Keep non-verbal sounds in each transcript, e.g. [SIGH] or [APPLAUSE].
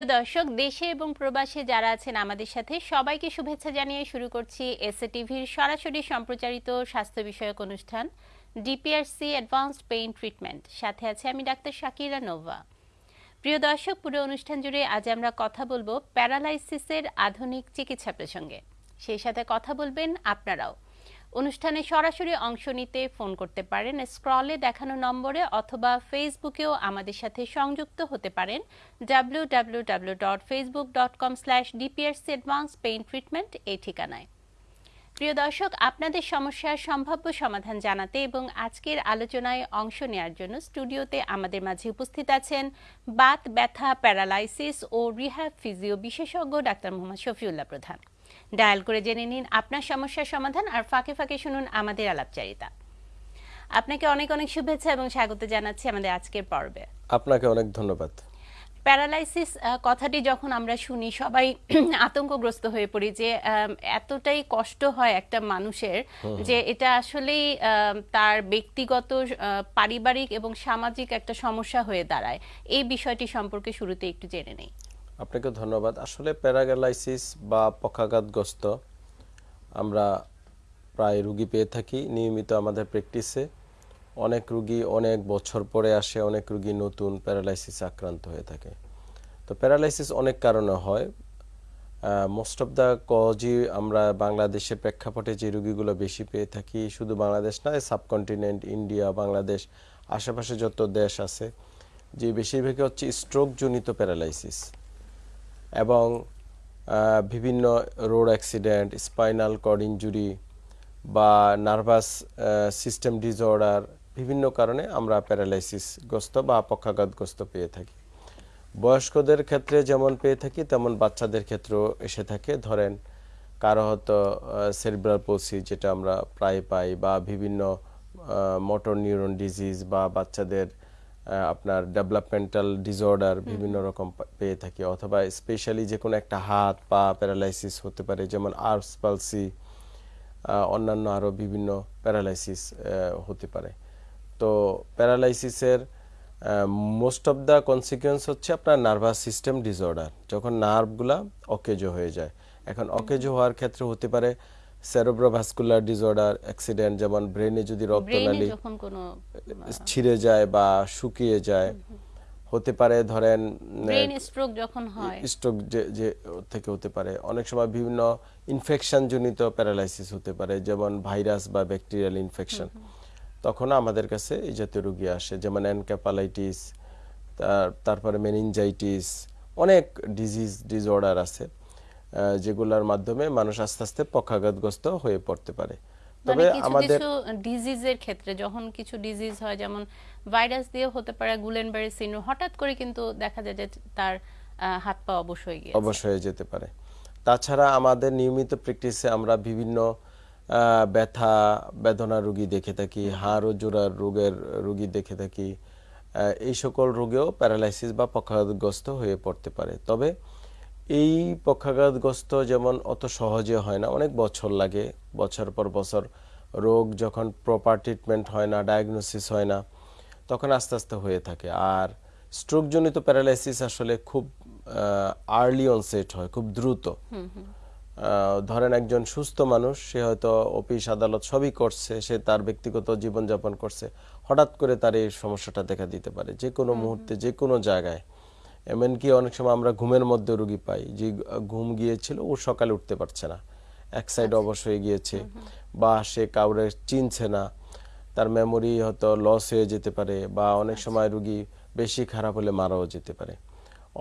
দর্শক, দেশে এবং প্রবাসে যারা আছেন আমাদের সাথে, সবাইকে শুভেচ্ছা জানিয়ে শুরু করছি এসএ টিভির সরাসরি সম্প্রচারিত স্বাস্থ্য বিষয়ক অনুষ্ঠান ডিপিআরসি অ্যাডভান্সড পেইন ট্রিটমেন্ট সাথে আছে আমি ডাক্তার শাকিরা নোভা। প্রিয় দর্শক, পুরো অনুষ্ঠান জুড়ে আজ আমরা কথা বলব প্যারালাইসিসের আধুনিক চিকিৎসা প্রসঙ্গে। সেই সাথে কথা বলবেন আপনারাও। অনুষ্ঠানে সরাসরি অংশ নিতে ফোন করতে পারেন, স্ক্রলে দেখানো নম্বরে অথবা ফেসবুকেও আমাদের সাথে সংযুক্ত হতে পারেন W W W dot Facebook dot com slash DPRC advance pain treatment এই ঠিকানায়। প্রিয় দর্শক, আপনাদের সমস্যার সম্ভাব্য সমাধান জানাতে এবং আজকের আলোচনায় অংশ নেওয়ার জন্য স্টুডিওতে আমাদের মাঝে উপস্থিত আছেন বাত, ব্যথা, প্যারালাইসিস ও রিহ্যাব ফিজিও বিশেষজ্ঞ ডাক্তার মোহাম্মদ শফিউল্লাহ প্রধান। ডায়াল করে জেনে নিন আপনার সমস্যার সমাধান আর ফাঁকে ফাঁকে শুনুন আমাদের আলাপচারিতা। আপনাকে অনেক অনেক শুভেচ্ছা এবং স্বাগত জানাচ্ছি আমাদের আজকের পর্বে। আপনাকে অনেক ধন্যবাদ। প্যারালাইসিস কথাটি যখন আমরা শুনি সবাই [CLEARS THROAT] আতঙ্কগ্রস্ত হয়ে পড়ি যে এতটাই কষ্ট হয় একটা মানুষের যে এটা আসলেই তার ব্যক্তিগত পারিবারিক এবং সামাজিক একটা সমস্যা হয়ে দাঁড়ায়। এই বিষয়টি সম্পর্কে শুরুতে একটু জেনে নেই। আপনাকে ধন্যবাদ। আসলে প্যারাগ্যালাইসিস বা পক্ষাঘাতগ্রস্ত, আমরা প্রায় রুগী পেয়ে থাকি নিয়মিত আমাদের প্র্যাকটিসে। অনেক রুগী অনেক বছর পরে আসে, অনেক রুগী নতুন প্যারালাইসিস আক্রান্ত হয়ে থাকে। তো প্যারালাইসিস অনেক কারণে হয়। মোস্ট অফ দ্য কজই আমরা বাংলাদেশের প্রেক্ষাপটে যে রুগীগুলো বেশি পেয়ে থাকি, শুধু বাংলাদেশ নয় সাবকন্টিনেন্ট ইন্ডিয়া বাংলাদেশ, আশেপাশে যত দেশ আছে, যে বেশিরভাগই হচ্ছে স্ট্রোকজনিত প্যারালাইসিস। এবং বিভিন্ন road accident, spinal cord injury বা নার্ভাস সিস্টেম ডিসঅর্ডার বিভিন্ন কারণে আমরা প্যারালাইসিসগ্রস্ত বা পক্ষাঘাতগ্রস্ত পেয়ে থাকি। বয়স্কদের ক্ষেত্রে যেমন পেয়ে থাকি, তেমন বাচ্চাদের ক্ষেত্রেও এসে থাকে। ধরেন, কারও হয়তো সেরিব্রাল পোসি যেটা আমরা প্রায় পাই বা বিভিন্ন মোটর নিউরন ডিজিজ বা বাচ্চাদের আপনার ডেভেলপমেন্টাল ডিসঅর্ডার বিভিন্ন রকম পেয়ে থাকি। অথবা স্পেশালি যে কোনো একটা হাত পা প্যারালাইসিস হতে পারে যেমন আর্স পালসি অন্যান্য আরও বিভিন্ন প্যারালাইসিস হতে পারে। তো প্যারালাইসিসের মোস্ট অফ দ্য কনসিকুয়েন্স হচ্ছে আপনার নার্ভাস সিস্টেম ডিসঅর্ডার যখন নার্ভগুলা অকেজো হয়ে যায়। এখন অকেজো হওয়ার ক্ষেত্রে হতে পারে সেরোব্রোভাস্কুলার ডিসঅর্ডার অ্যাক্সিডেন্ট যেমন ব্রেনে যদি রক্তনালী ছিঁড়ে যায় বা শুকিয়ে যায় হতে পারে ধরেন ব্রেন স্ট্রোক যখন হয়। স্ট্রোক যে থেকে হতে পারে। অনেক সময় বিভিন্ন ইনফেকশন জনিত প্যারালাইসিস হতে পারে যেমন ভাইরাস বা ব্যাকটেরিয়াল ইনফেকশন তখন আমাদের কাছে এই জাতীয় রোগী আসে যেমন এনক্যাপালাইটিস তারপরে মেনিনজাইটিস অনেক ডিজিজ ডিসঅর্ডার আছে। যেগুলোর মাধ্যমে মানুষ আস্তে আস্তে পক্ষাঘাতগ্রস্ত হয়ে পড়তে পারে। তবে আমাদের ডিজিজের ক্ষেত্রে যখন কিছু ডিজিজ হয় যেমন ভাইরাস দিয়ে হতে পারে গুলেনবারি সিনড্রোম হঠাৎ করে কিন্তু দেখা যায় যে তার হাত পা অবশ্যই গিয়ে অবশ্যই যেতে পারে। তাছাড়া আমাদের নিয়মিত প্র্যাকটিসে আমরা বিভিন্ন ব্যথা বেদনা রোগী দেখে থাকি হাড় ও জোড়ার রোগের রোগী দেখে থাকি এই সকল রোগেও প্যারালাইসিস বা পক্ষাঘাতগ্রস্ত হয়ে পড়তে পারে। তবে এই পক্ষাঘাতগ্রস্ত যেমন অত সহজে হয় না অনেক বছর লাগে বছর পর বছর রোগ যখন প্রপার ট্রিটমেন্ট হয় না ডায়াগনোসিস হয় না তখন আস্তে আস্তে হয়ে থাকে। আর স্ট্রোকজনিত প্যারালাইসিস আসলে খুব আর্লি অনসেট হয় খুব দ্রুত। ধরেন একজন সুস্থ মানুষ সে হয়তো অফিস আদালত সবই করছে সে তার ব্যক্তিগত জীবনযাপন করছে হঠাৎ করে তার এই সমস্যাটা দেখা দিতে পারে। যে কোনো মুহূর্তে যে কোনো জায়গায়। এমনকি অনেক সময় আমরা ঘুমের মধ্যে রুগী পাই। যে ঘুম গিয়েছিল ও সকালে উঠতে পারছে না। এক সাইড আচ্ছা। অবশ হয়ে গিয়েছে। বা সে কাউরে চিনছে না। তার মেমোরি হয়তো লস হয়ে যেতে পারে বা অনেক আচ্ছা। সময় রুগী বেশি খারাপ হলে মারাও যেতে পারে।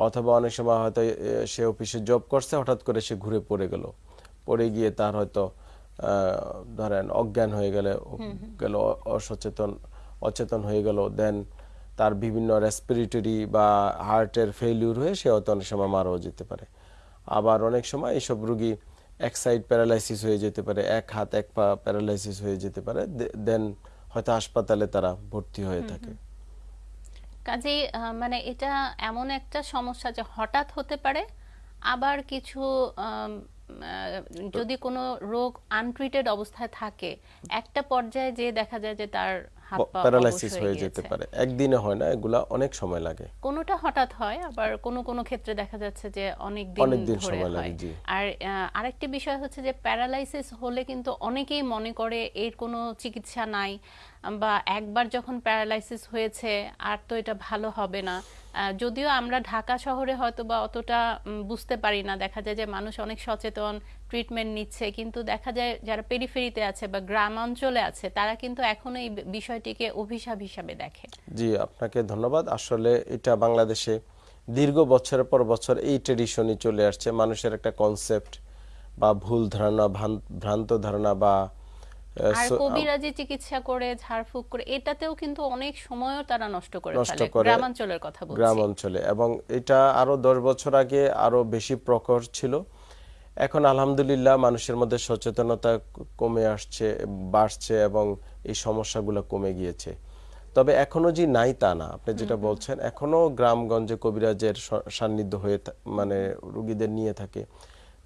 অথবা অনেক সময় হয়তো সে অফিসে জব করছে হঠাৎ করে সে ঘুরে পড়ে গেল। পড়ে গিয়ে তার হয়তো ধরেন অজ্ঞান হয়ে গেলে গেল অসচেতন অচেতন হয়ে গেল। দেন তার বিভিন্ন রেসপিরেটরি বা হার্টের ফেলিউর হয়ে সে হয়তো অনেক সময় মারাও যেতে পারে। আবার অনেক সময় এইসব রুগী এক সাইড প্যারালাইসিস হয়ে যেতে পারে এক হাত এক পা প্যারালাইসিস হয়ে যেতে পারে দেন হয়তো হাসপাতালে তারা ভর্তি হয়ে থাকে। কাজেই মানে এটা এমন একটা সমস্যা যে হঠাৎ হতে পারে আবার কিছু যদি কোনো রোগ আনট্রিটেড অবস্থায় থাকে একটা পর্যায়ে যে দেখা যায় যে তার প্যারালাইসিস হয়ে যেতে পারে। একদিনে হয় না এগুলা অনেক সময় লাগে। কোনোটা হঠাৎ হয় আবার কোন কোন ক্ষেত্রে দেখা যাচ্ছে যে অনেক দিন অনেক দিন ধরে সময় লাগে, জি। আর আরেকটি বিষয় হচ্ছে যে প্যারালাইসিস হলে কিন্তু অনেকেই মনে করে এর কোনো চিকিৎসা নাই বা একবার যখন প্যারালাইসিস হয়েছে, আর তো এটা ভালো হবে না। যদিও আমরা ঢাকা শহরে হয়তো বা অতটা বুঝতে পারি না। দেখা যায় যে মানুষ অনেক সচেতন ট্রিটমেন্ট নিচ্ছে, কিন্তু দেখা যায় যারা পেরিফেরিতে আছে বা গ্রাম অঞ্চলে আছে, তারা কিন্তু এখনও এই বিষয়টিকে অভিশাপ হিসাবে দেখে। জি, আপনাকে ধন্যবাদ। আসলে এটা বাংলাদেশে দীর্ঘ বছরের পর বছর এই ট্রেডিশনই চলে আসছে। মানুষের একটা কনসেপ্ট বা ভুল ধারণা, ভ্রান্ত ধারণা বা আর কবিরাজি চিকিৎসা করে ঝাড়ফুঁক করে এটাতেও কিন্তু অনেক সময়ও তারা নষ্ট করে নষ্ট করে গ্রামাঞ্চলের কথা বলছি। গ্রাম অঞ্চলে এবং এটা আরও দশ বছর আগে আরও বেশি প্রখর ছিল। এখন আলহামদুলিল্লাহ মানুষের মধ্যে সচেতনতা কমে আসছে বাড়ছে এবং এই সমস্যাগুলো কমে গিয়েছে। তবে এখনও যে নাই তা না আপনি যেটা বলছেন। এখনও গ্রামগঞ্জে কবিরাজের সান্নিধ্য হয়ে মানে রুগীদের নিয়ে থাকে।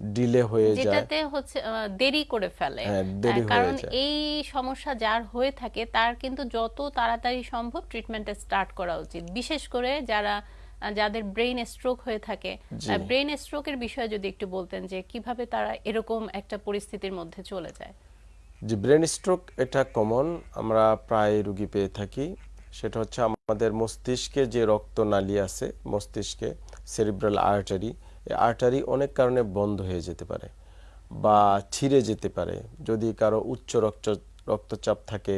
ডিলে হয়ে যায়। যেটাতে হচ্ছে দেরি করে ফেলে। হ্যাঁ, কারণ এই সমস্যা যার হয়ে থাকে তার কিন্তু যত তাড়াতাড়ি সম্ভব ট্রিটমেন্টে স্টার্ট করা উচিত। বিশেষ করে যারা যাদের ব্রেন স্ট্রোক হয়ে থাকে। জি। ব্রেন স্ট্রোকের বিষয়ে যদি একটু বলতেন যে কীভাবে তারা এরকম একটা পরিস্থিতির মধ্যে চলে যায়। যে ব্রেন স্ট্রোক এটা কমন আমরা প্রায় রুগী পেয়ে থাকি। সেটা হচ্ছে আমাদের মস্তিষ্কে যে রক্তনালী আছে মস্তিষ্কে সেরিব্রাল আর্টারি আর্টারি অনেক কারণে বন্ধ হয়ে যেতে পারে বা ছিঁড়ে যেতে পারে। যদি কারও উচ্চ রক্ত রক্তচাপ থাকে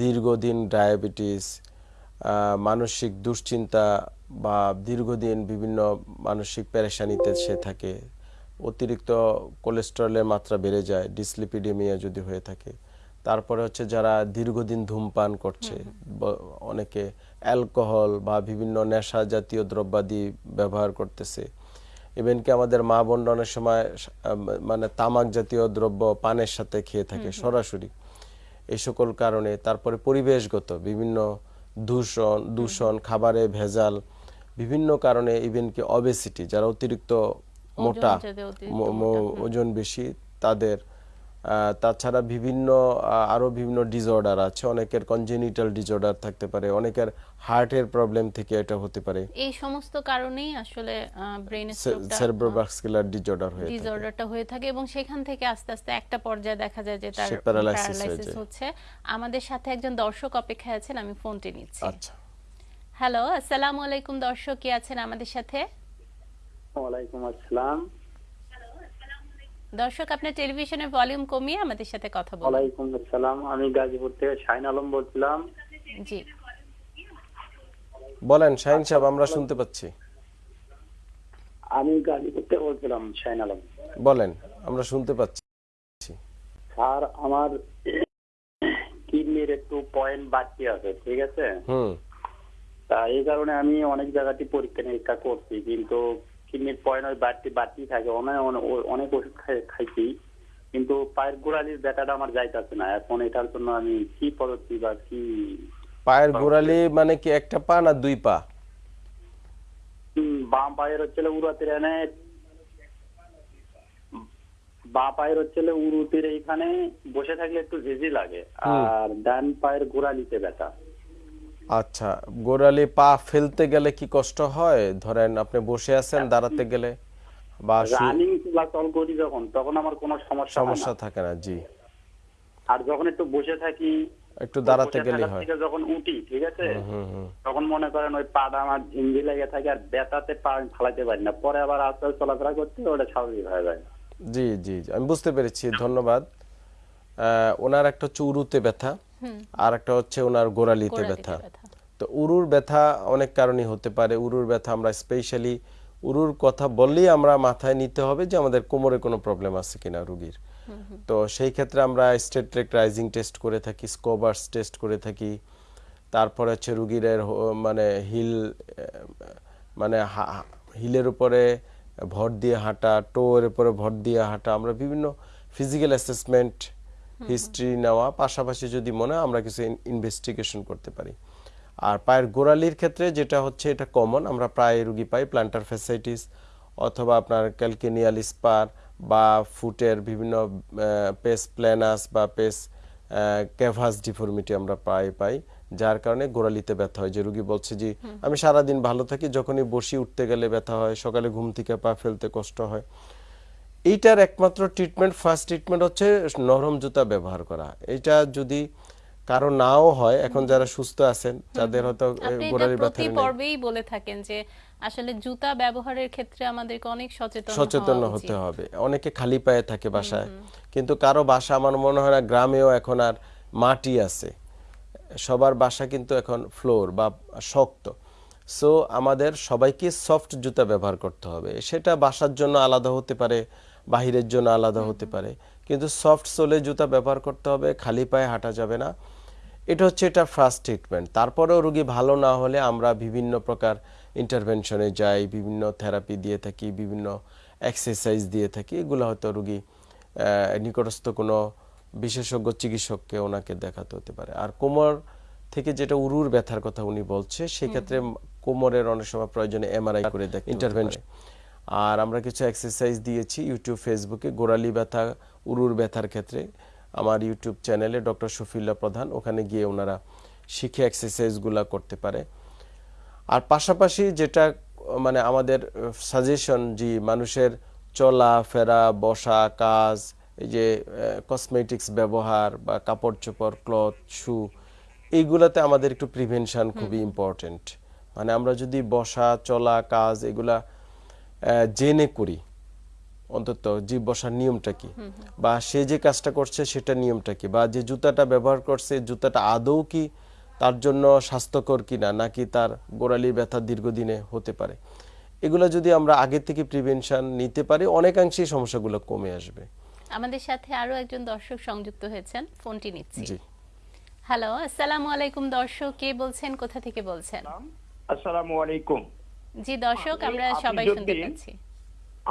দীর্ঘদিন ডায়াবেটিস মানসিক দুশ্চিন্তা বা দীর্ঘদিন বিভিন্ন মানসিক পেরেশানিতে সে থাকে অতিরিক্ত কোলেস্টেরলের মাত্রা বেড়ে যায় ডিসলিপিডেমিয়া যদি হয়ে থাকে। তারপরে হচ্ছে যারা দীর্ঘদিন ধূমপান করছে অনেকে অ্যালকোহল বা বিভিন্ন নেশা জাতীয় দ্রব্যাদি ব্যবহার করতেছে ইভেন কি আমাদের মা বোনরা অনেক সময় মানে তামাক জাতীয় দ্রব্য পানের সাথে খেয়ে থাকে সরাসরি। এই সকল কারণে তারপরে পরিবেশগত বিভিন্ন দূষণ দূষণ খাবারে ভেজাল বিভিন্ন কারণে ইভেন কি অবেসিটি যারা অতিরিক্ত মোটা ওজন বেশি তাদের তাছাড়া বিভিন্ন আহ, আরও বিভিন্ন ডিসঅর্ডার আছে। অনেকের কনজেনিটাল ডিসঅর্ডার থাকতে পারে অনেকের হার্টের প্রবলেম থেকে এটা হতে পারে। এই সমস্ত কারণেই আসলে ব্রেন সেরেব্রোভাস্কুলার ডিসঅর্ডার হয়ে থাকে। ডিসঅর্ডারটা হয়ে থাকে এবং সেখান থেকে আস্তে আস্তে একটা পর্যায়ে দেখা যায় যে তার প্যারালাইসিস হচ্ছে। আমাদের সাথে একজন দর্শক অপেক্ষায় আছেন আমি ফোনটি নিচ্ছি। আচ্ছা। হ্যালো আসসালামু আলাইকুম দর্শক কি আছেন আমাদের সাথে? ওয়ালাইকুম আসসালাম। দর্শক আপনার টেলিভিশনের ভলিউম কমিয়ে আমাদের সাথে কথা বলুন। ওয়ালাইকুম আসসালাম। আমি গাজীপুর থেকে শাহিন আলম বলছিলাম। জি। বলেন শাহিন সাহেব আমরা শুনতে পাচ্ছি। আমি গাজীপুর থেকে বলছিলাম শাহিন আলম। বলেন আমরা শুনতে পাচ্ছি। স্যার আমার কিডনির একটু পয়েন্ট বাড়তি আছে ঠিক আছে? হুম। তা এই কারণে আমি অনেক জায়গাতে পরীক্ষা নিরীক্ষা করছি কিন্তু কিডনির পয়েন্ট ওই বাড়তি বাড়তি থাকে। অনেক অনেক- ওষুধ খাই- খাইছি। কিন্তু পায়ের গোড়ালির ব্যথাটা আমার যাইতেছে না। এখন এটার জন্য আমি কি পদ্ধতি বা কি পায়ের গোড়ালি মানে কি একটা পা না দুই পা? বাম পায়ের হচ্ছে উড়াতে বা পায়ের হচ্ছে উরুতির এইখানে। বসে থাকলে একটু ঝিঝি লাগে। আর ডান পায়ের গোড়ালিতে ব্যথা। আচ্ছা গোড়ালি পা ফেলতে গেলে কি কষ্ট হয়? ধরেন আপনি বসে আছেন দাঁড়াতে গেলে বা রানিং চলাচল করি যখন তখন আমার কোনো সমস্যা সমস্যা থাকে না জি। আর যখন একটু বসে থাকি একটু দাঁড়াতে গেলে হয়। যখন উঠি ঠিক আছে? তখন মনে করেন ওই পাটা আমার ঝিঞ্জি লেগে থাকে আর ব্যথাতে পা আমি ফালাইতে পারি না। পরে আবার আস্তে আস্তে চলাফেরা করতে ওটা স্বাভাবিক হয়ে যায়। জি জি জি, আমি বুঝতে পেরেছি ধন্যবাদ। আহ, ওনার একটা হচ্ছে উরুতে ব্যথা। আর একটা হচ্ছে ওনার গোড়ালিতে ব্যথা। তো উরুর ব্যথা অনেক কারণেই হতে পারে। উরুর ব্যথা আমরা স্পেশালি উরুর কথা বললেই আমরা মাথায় নিতে হবে যে আমাদের কোমরে কোনো প্রবলেম আছে কিনা রুগীর। তো সেই ক্ষেত্রে আমরা স্টেট ট্রেক রাইজিং টেস্ট করে থাকি স্কোবার্স টেস্ট করে থাকি। তারপরে হচ্ছে রুগীর মানে হিল মানে হিলের উপরে ভর দিয়ে হাঁটা টোয়ের উপরে ভর দিয়ে হাঁটা। আমরা বিভিন্ন ফিজিক্যাল অ্যাসেসমেন্ট হিস্ট্রি নেওয়া পাশাপাশি যদি মনে হয় আমরা কিছু ইনভেস্টিগেশন করতে পারি। আর পায়ের গোড়ালির ক্ষেত্রে যেটা হচ্ছে এটা কমন আমরা প্রায় রুগী পাই প্লান্টার ফ্যাসাইটিস অথবা আপনার ক্যালকেনিয়াল স্পার বা ফুটের বিভিন্ন পেস প্ল্যানাস বা পেস ক্যাভাস ডিফর্মিটি আমরা প্রায় পাই যার কারণে গোড়ালিতে ব্যথা হয়। যে রুগী বলছে যে আমি সারাদিন ভালো থাকি যখনই বসি উঠতে গেলে ব্যথা হয় সকালে ঘুম থেকে পা ফেলতে কষ্ট হয়। এইটার একমাত্র ট্রিটমেন্ট ফার্স্ট ট্রিটমেন্ট হচ্ছে নরম জুতা ব্যবহার করা। এটা যদি কারও নাও হয় এখন যারা সুস্থ আছেন যাদের হয়তো গোড়ালির ব্যথা প্রতি নেই। পর্বেই বলে থাকেন যে আসলে জুতা ব্যবহারের ক্ষেত্রে আমাদেরকে অনেক সচেতন সচেতন হতে হবে। অনেকে খালি পায়ে থাকে বাসায়। কিন্তু কারও বাসা আমার মনে হয় না গ্রামেও এখন আর মাটি আছে। সবার বাসা কিন্তু এখন ফ্লোর বা শক্ত। সো আমাদের সবাইকে সফট জুতা ব্যবহার করতে হবে। সেটা বাসার জন্য আলাদা হতে পারে বাহিরের জন্য আলাদা হতে পারে। কিন্তু সফট সোলে জুতা ব্যবহার করতে হবে খালি পায়ে হাঁটা যাবে না। এটা হচ্ছে এটা ফার্স্ট ট্রিটমেন্ট তারপরেও রোগী ভালো না হলে আমরা বিভিন্ন প্রকার ইন্টারভেনশনে যাই বিভিন্ন থেরাপি দিয়ে থাকি বিভিন্ন এক্সারসাইজ দিয়ে থাকি। এগুলো হয়তো রোগী নিকটস্থ কোনো বিশেষজ্ঞ চিকিৎসককে ওনাকে দেখাতে হতে পারে। আর কোমর থেকে যেটা উরুর ব্যথার কথা উনি বলছে সেক্ষেত্রে কোমরের অনেক সময় প্রয়োজনে এমআরআই করে দেখ ইন্টারভেনশন আর আমরা কিছু এক্সারসাইজ দিয়েছি ইউটিউব ফেসবুকে গোড়ালি ব্যথা উরুর ব্যথার ক্ষেত্রে। আমার ইউটিউব চ্যানেলে ডক্টর শফিল্লা প্রধান। ওখানে গিয়ে ওনারা শিখে এক্সারসাইজগুলো করতে পারে। আর পাশাপাশি যেটা মানে আমাদের সাজেশন যে মানুষের চলা ফেরা বসা কাজ এই যে কসমেটিক্স ব্যবহার বা কাপড় চোপড় ক্লথ শু এইগুলাতে আমাদের একটু প্রিভেনশান খুবই ইম্পর্টেন্ট মানে আমরা যদি বসা চলা কাজ এগুলা জেনে করি। অন্তত জীব বসার নিয়মটা কি? বা সে যে কাজটা করছে সেটা নিয়মটা কি? বা যে জুতাটা ব্যবহার করছে জুতাটা আদৌ কি তার জন্য স্বাস্থ্যকর কিনা নাকি তার গোড়ালির ব্যথা দীর্ঘদিনে হতে পারে? এগুলো যদি আমরা আগে থেকে প্রিভেনশন নিতে পারি অনেকাংশেই সমস্যাগুলো কমে আসবে। আমাদের সাথে আরও একজন দর্শক সংযুক্ত হয়েছেন ফোনটি নিচ্ছি। হ্যালো আসসালামু আলাইকুম দর্শক। কে বলছেন? কোথা থেকে বলছেন? আসসালামু আলাইকুম। জি দর্শক আমি আমরা সবাই শুনতে পাচ্ছি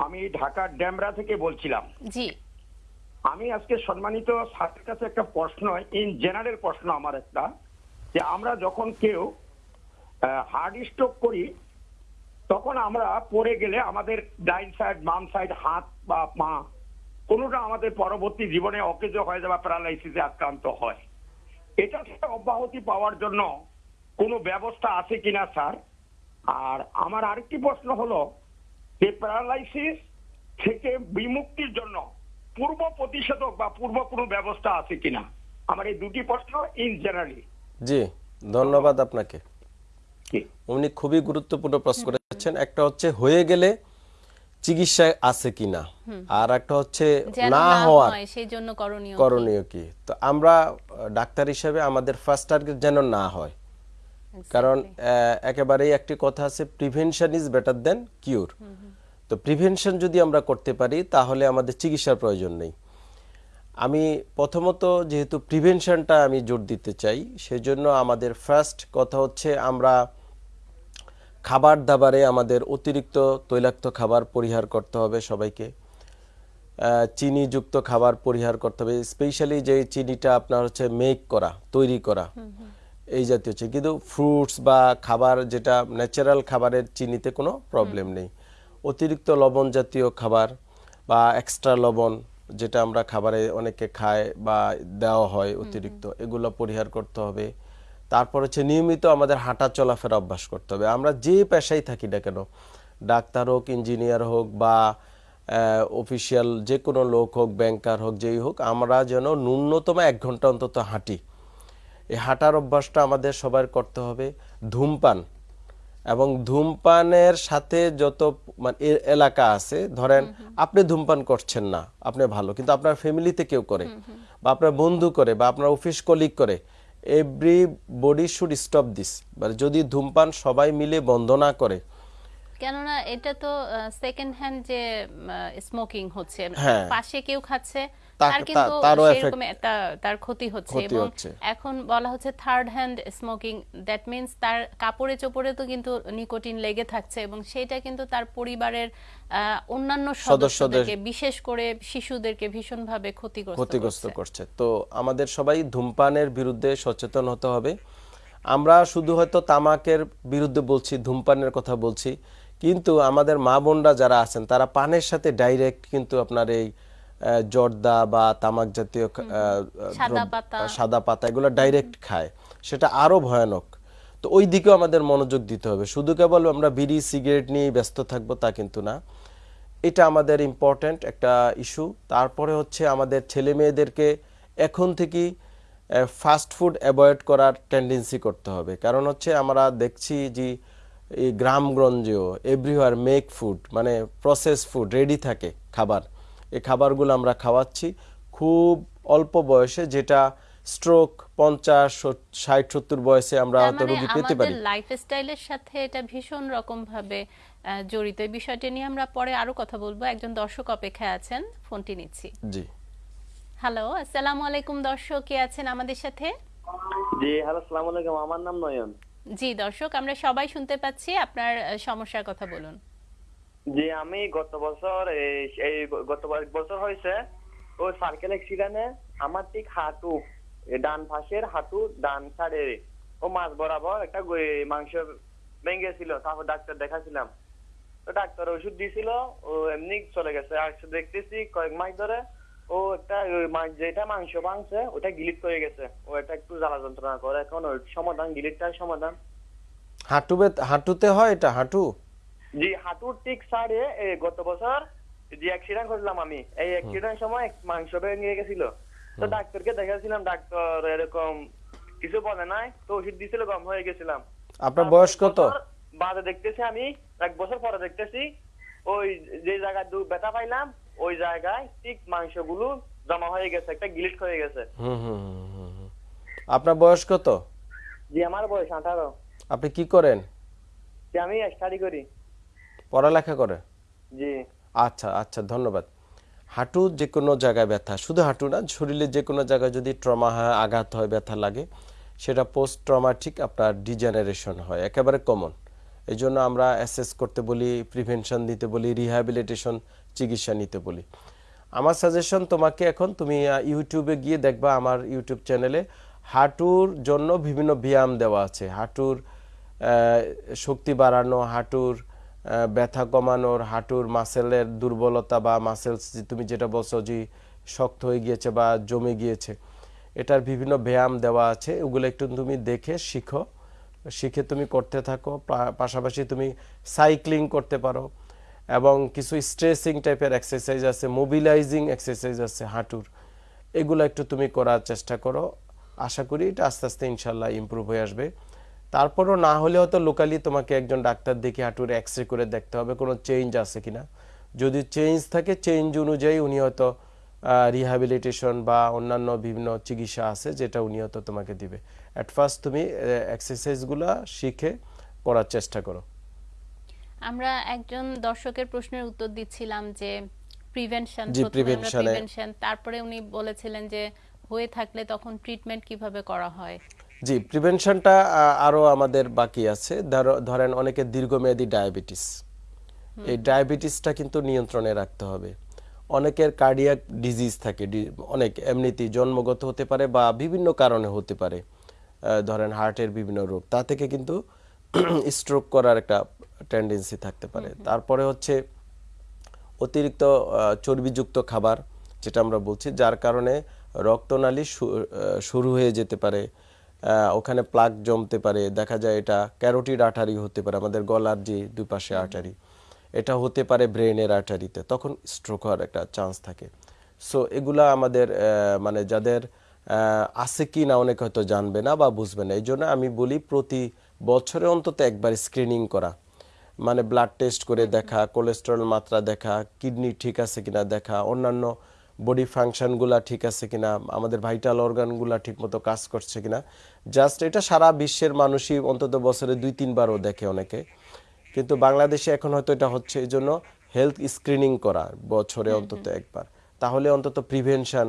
আমি ঢাকার ড্যামরা থেকে বলছিলাম। জি। আমি আজকে সম্মানিত স্যারের কাছে একটা প্রশ্ন ইন জেনারেল প্রশ্ন আমার একটা যে আমরা যখন কেউ হার্ড স্ট্রোক করি তখন আমরা পড়ে গেলে আমাদের ডাইন সাইড বাম সাইড হাত বা পা কোনোটা আমাদের পরবর্তী জীবনে অকেজ হয়ে যাওয়া প্যারালাইসিসে আক্রান্ত হয়। এটা থেকে অব্যাহতি পাওয়ার জন্য কোনো ব্যবস্থা আছে কিনা স্যার? আর আমার আরেকটি প্রশ্ন হলো যে প্যারালাইসিস থেকে বিমুক্তির জন্য পূর্ব প্রতিষেধক বা পূর্ব কোনো ব্যবস্থা আছে কিনা? আমার এই দুটি প্রশ্ন ইন জেনারেলি জি ধন্যবাদ আপনাকে। উনি খুবই গুরুত্বপূর্ণ প্রশ্ন করেছেন। একটা হচ্ছে হয়ে গেলে চিকিৎসা আছে কিনা? আর একটা হচ্ছে না হওয়ার সেই জন্য করণীয় কি? করণীয় কি? তো আমরা ডাক্তার হিসেবে আমাদের ফার্স্ট টার্গেট যেন না হয়। কারণ একেবারেই একটি কথা আছে prevention is better than cure তো প্রিভেনশন যদি আমরা করতে পারি তাহলে আমাদের চিকিৎসার প্রয়োজন নেই। আমি প্রথমত যেহেতু প্রিভেনশনটা আমি জোর দিতে চাই সেজন্য আমাদের ফার্স্ট কথা হচ্ছে আমরা খাবার দাবারে আমাদের অতিরিক্ত তৈলাক্ত খাবার পরিহার করতে হবে সবাইকে। চিনিযুক্ত খাবার পরিহার করতে হবে স্পেশালি যে চিনিটা আপনার হচ্ছে মেক করা তৈরি করা। এই জাতীয় চিনি কিন্তু ফ্রুটস বা খাবার যেটা ন্যাচারাল খাবারের চিনিতে কোনো প্রবলেম নেই। অতিরিক্ত লবণ জাতীয় খাবার বা এক্সট্রা লবণ যেটা আমরা খাবারে অনেকে খায় বা দেওয়া হয় অতিরিক্ত এগুলো পরিহার করতে হবে। তারপর হচ্ছে নিয়মিত আমাদের হাঁটা চলাফেরা অভ্যাস করতে হবে। আমরা যে পেশায় থাকি না কেন ডাক্তার হোক ইঞ্জিনিয়ার হোক বা অফিসিয়াল যে কোনো লোক হোক ব্যাংকার হোক যেই হোক আমরা যেন ন্যূনতম এক ঘণ্টা অন্তত হাঁটি। এই হাঁটার অভ্যাসটা আমাদের সবার করতে হবে। ধূমপান এবং ধূমপানের সাথে যত মানে এলাকা আছে ধরেন আপনি ধূমপান করছেন না আপনি ভালো কিন্তু আপনার ফ্যামিলিতে কেউ করে বা আপনার বন্ধু করে বা আপনার অফিস কলিগ করে everybody should stop this মানে যদি ধূমপান সবাই মিলে বন্ধ না করে কেননা এটা তো সেকেন্ড হ্যান্ড যে স্মোকিং হচ্ছে হ্যাঁ। পাশে কেউ খাচ্ছে তার কিন্তু সেরকম তার ক্ষতি হচ্ছে এবং এখন বলা হচ্ছে third hand smoking that means তার কাপড়ে চোপড়ে তো কিন্তু নিকোটিন লেগে থাকছে এবং সেটা কিন্তু তার পরিবারের অন্যান্য সদস্যদেরকে বিশেষ করে শিশুদেরকে ভীষণভাবে ক্ষতিগ্রস্ত। করছে তো আমাদের সবাই ধূমপানের বিরুদ্ধে সচেতন হতে হবে আমরা শুধু হয়তো তামাকের বিরুদ্ধে বলছি ধূমপানের কথা বলছি কিন্তু আমাদের মা বোনরা যারা আছেন তারা পানের সাথে ডাইরেক্ট কিন্তু আপনার এই জর্দা বা তামাক জাতীয় সাদা পাতা। এগুলো ডাইরেক্ট খায়। সেটা আরও ভয়ানক। তো ওই দিকেও আমাদের মনোযোগ দিতে হবে। শুধু কেবল আমরা বিড়ি সিগারেট নিয়ে ব্যস্ত থাকব তা কিন্তু না। এটা আমাদের ইম্পর্ট্যান্ট একটা ইস্যু তারপরে হচ্ছে আমাদের ছেলে মেয়েদেরকে এখন থেকেই ফাস্ট ফুড অ্যাভয়েড করার টেন্ডেন্সি করতে হবে। কারণ হচ্ছে আমরা দেখছি যে এই গ্রামগঞ্জেও এভরিওয়ার মেক ফুড মানে প্রসেস ফুড রেডি থাকে খাবার। এই খাবারগুলো আমরা খাওয়াচ্ছি খুব অল্প বয়সে যেটা স্ট্রোক পঞ্চাশ ষাট সত্তর বয়সে আমরা হয়তো মানে রোগী পেতে আমাদের পারি লাইফস্টাইলের সাথে এটা ভীষণ রকম ভাবে আহ, জড়িত। এই বিষয়টি নিয়ে আমরা পরে আরও কথা বলব। একজন দর্শক অপেক্ষায় আছেন ফোনটি নিচ্ছি। জি। হ্যালো আসসালামু আলাইকুম দর্শক কে আছেন আমাদের সাথে? জি হ্যালো সালাম আলাইকুম। আমার নাম নয়ন। জি, দর্শক, আমরা সবাই শুনতে পাচ্ছি। আপনার সমস্যার কথা বলুন। জি, আমি গত বছর এই- গত বছর হয়েছে ও সার্কেল অ্যাক্সিডেন্টে আমার ঠিক হাঁটু ডান পাশের হাঁটু ডান সাইডে ও মাছ বরাবর একটা মাংস ভেঙে ছিল তারপর ডাক্তার দেখাছিলাম। তো ডাক্তার ওষুধ দিয়েছিল ও এমনি চলে গেছে। আর দেখতেছি কয়েক মাস ধরে ও একটা যেটা মাংস ভাঙছে ওটা গিলিট করে গেছে। ও এটা একটু জ্বালা যন্ত্রণা করে। এখন ওর সমাধান গিলিটটার সমাধান। হাঁটু বেত- হাঁটুতে হয় এটা? হাঁটু? জি হাঁটুর ঠিক সাইডে এ, গত বছর যে অ্যাক্সিডেন্ট করলাম আমি এই অ্যাক্সিডেন্ট সময় মাংস ভেঙে গেছিল। তো ডাক্তারকে দেখাছিলাম ডাক্তার এরকম কিছু বলে নাই তো ওষুধ দিছিল গম হয়ে গেছিলাম। আপনার বয়স কত? বাদে দেখতেছি আমি এক বছর পরে দেখতেছি ওই যে জায়গায় দু ব্যথা পাইলাম ওই জায়গায় ঠিক মাংসগুলো জমা হয়ে গেছে একটা গিলিট হয়ে গেছে। হুম হুম হুম, হুম, হুম। আপনার বয়স কত? জি আমার বয়স আঠারো। আপনি কি করেন? যে আমি স্টাডি করি। পড়ালেখা করে? জি। আচ্ছা আচ্ছা ধন্যবাদ। হাঁটু যে কোনো জায়গায় ব্যথা শুধু হাঁটু না শরীরে যে কোনো জায়গায় যদি ট্রমা হয় আঘাত হয় ব্যথা লাগে সেটা পোস্ট ট্রমাটিক আপনার ডিজেনারেশন হয় একেবারে কমন। এই জন্য আমরা অ্যাসেস করতে বলি প্রিভেনশন দিতে বলি রিহ্যাবিলিটেশন চিকিৎসা নিতে বলি। আমার সাজেশন তোমাকে এখন তুমি ইউটিউবে গিয়ে দেখবা আমার ইউটিউব চ্যানেলে হাঁটুর জন্য বিভিন্ন ব্যায়াম দেওয়া আছে। হাঁটুর শক্তি বাড়ানো, হাঁটুর ব্যথা কমানোর, হাঁটুর মাসেলের দুর্বলতা বা মাসেলস তুমি যেটা বলছো যে শক্ত হয়ে গিয়েছে বা জমে গিয়েছে, এটার বিভিন্ন ব্যায়াম দেওয়া আছে। ওগুলো একটু তুমি দেখে শিখো। শিখে তুমি করতে থাকো। পাশাপাশি তুমি সাইক্লিং করতে পারো। এবং কিছু স্ট্রেসিং টাইপের এক্সারসাইজ আছে মোবিলাইজিং এক্সারসাইজ আছে, হাঁটুর। এগুলো একটু তুমি করার চেষ্টা করো। আশা করি এটা আস্তে আস্তে ইনশাল্লাহ ইমপ্রুভ হয়ে আসবে। তারপরও না হলে হয়তো লোকালি তোমাকে একজন ডাক্তার দেখে হাঁটুর এক্স রে করে দেখতে হবে, কোনো চেঞ্জ আছে কি না যদি চেঞ্জ থাকে চেঞ্জ অনুযায়ী উনি হয়তো রিহ্যাবিলিটেশন বা অন্যান্য বিভিন্ন চিকিৎসা আছে, যেটা উনি হয়তো তোমাকে দিবে। অ্যাট ফার্স্ট তুমি এক্সারসাইজগুলো শিখে করার চেষ্টা করো। আমরা একজন দর্শকের প্রশ্নের উত্তর দিচ্ছিলাম যে প্রিভেনশন প্রিভেনশন তারপরে উনি বলেছিলেন যে হয়ে থাকলে তখন ট্রিটমেন্ট কীভাবে করা হয়। জি প্রিভেনশনটা আরও আমাদের বাকি আছে। ধরেন অনেকের দীর্ঘমেয়াদী ডায়াবেটিস এই ডায়াবেটিসটা কিন্তু নিয়ন্ত্রণে রাখতে হবে। অনেকের কার্ডিয়াক ডিজিজ থাকে অনেক এমনিতেই জন্মগত হতে পারে বা বিভিন্ন কারণে হতে পারে। ধরেন হার্টের বিভিন্ন রোগ। তা থেকে কিন্তু [CLEARS THROAT] স্ট্রোক করার একটা টেন্ডেন্সি থাকতে পারে। তারপরে হচ্ছে অতিরিক্ত চর্বিযুক্ত খাবার যেটা আমরা বলছি যার কারণে রক্তনালী শুরু হয়ে যেতে পারে ওখানে প্লাক জমতে পারে দেখা যায় এটা ক্যারোটিড আটারি হতে পারে আমাদের গলার যে দুই পাশে আর্টারি এটা হতে পারে ব্রেনের আটারিতে তখন স্ট্রোক হওয়ার একটা চান্স থাকে। সো এগুলা আমাদের মানে যাদের আছে কি না অনেকে হয়তো জানবে না বা বুঝবে না এই জন্য আমি বলি প্রতি বছরে অন্তত একবার স্ক্রিনিং করা। মানে ব্লাড টেস্ট করে দেখা কোলেস্টেরল মাত্রা দেখা কিডনি ঠিক আছে কিনা দেখা অন্যান্য বডি ফাংশনগুলা ঠিক আছে কিনা আমাদের ভাইটাল অর্গানগুলা ঠিকমতো কাজ করছে কিনা। জাস্ট এটা সারা বিশ্বের মানুষই অন্তত বছরে দুই তিনবারও দেখে অনেকে। কিন্তু বাংলাদেশে এখন হয়তো এটা হচ্ছে এই জন্য হেলথ স্ক্রিনিং করা বছরে অন্তত একবার। তাহলে অন্তত প্রিভেনশন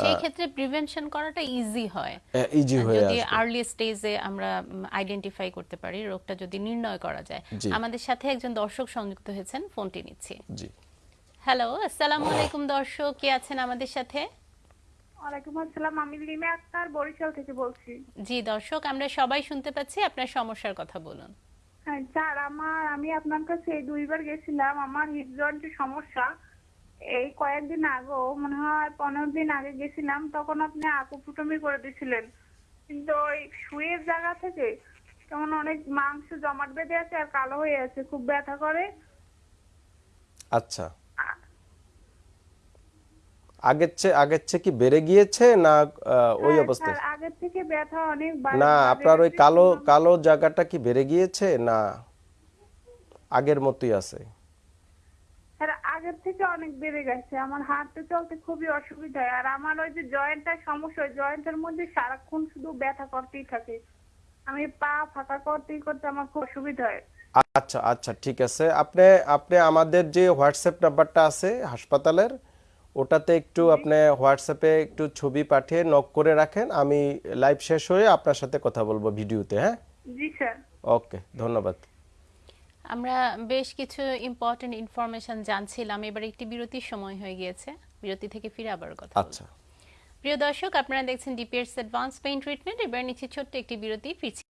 সেই ক্ষেত্রে প্রিভেনশন করাটা ইজি হয়। ইজি হয়ে যদি আর্লি স্টেজে আমরা আইডেন্টিফাই করতে পারি রোগটা যদি নির্ণয় করা যায়। আমাদের সাথে একজন দর্শক সংযুক্ত হয়েছেন ফোনটি নিচ্ছি। জি। হ্যালো আসসালামু আলাইকুম দর্শক কে আছেন আমাদের সাথে? ওয়ালাইকুম আসসালাম আমি লিমা আক্তার বরিশাল থেকে বলছি। জি দর্শক আমরা সবাই শুনতে পাচ্ছি আপনার সমস্যার কথা বলুন। হ্যাঁ, স্যার আমার আমি আপনার কাছে দুইবার গেছিলাম আমার হিপ জয়েন্টের সমস্যা। এই কয়েকদিন আগেও মনে হয় পনেরো দিন আগে গেছিলাম তখন আপনি আকুপুটমি করে দিছিলেন। কিন্তু ওই শুয়ের জায়গা থেকে কেমন অনেক মাংস জমাট বেঁধে আছে আর কালো হয়ে আছে খুব ব্যথা করে। আচ্ছা। আগের চেয়ে আগের চেয়ে কি বেড়ে গিয়েছে না ওই হ্যাঁ, অবস্থায় আগের থেকে ব্যথা অনেক না আপনার ওই কালো কালো জায়গাটা কি বেড়ে গিয়েছে না আগের মতোই আছে? স্যার আগের থেকে অনেক বেড়ে গেছে। আমার হাঁটতে চলতে খুবই অসুবিধা হয়। আর আমার ওই যে জয়েন্টটার সমস্যা ওই জয়েন্টের মধ্যে সারাক্ষণ শুধু ব্যথা করতেই থাকে। আমি পা ফাঁকা করতেই করতে আমার খুব অসুবিধা হয়। আচ্ছা আচ্ছা ঠিক আছে। আপনি আপনি আমাদের যে হোয়াটসঅ্যাপ নাম্বারটা আছে হাসপাতালের ওটাতে একটু আপনি হোয়াটসঅ্যাপে একটু ছবি পাঠিয়ে নক করে রাখেন। আমি লাইভ শেষ হয়ে আপনার সাথে কথা বলব ভিডিওতে হ্যাঁ? জি স্যার। ওকে ধন্যবাদ। আমরা বেশ কিছু ইম্পর্টেন্ট ইনফরমেশন জানছিলাম। এবার একটি বিরতির সময় হয়ে গিয়েছে। বিরতি থেকে ফিরে আবার কথা। আচ্ছা। প্রিয় দর্শক আপনারা দেখছেন ডিপিএস অ্যাডভান্স পেইন্ট ট্রিটমেন্ট এবার নিচে ছোট্ট একটি বিরতি ফিরছি।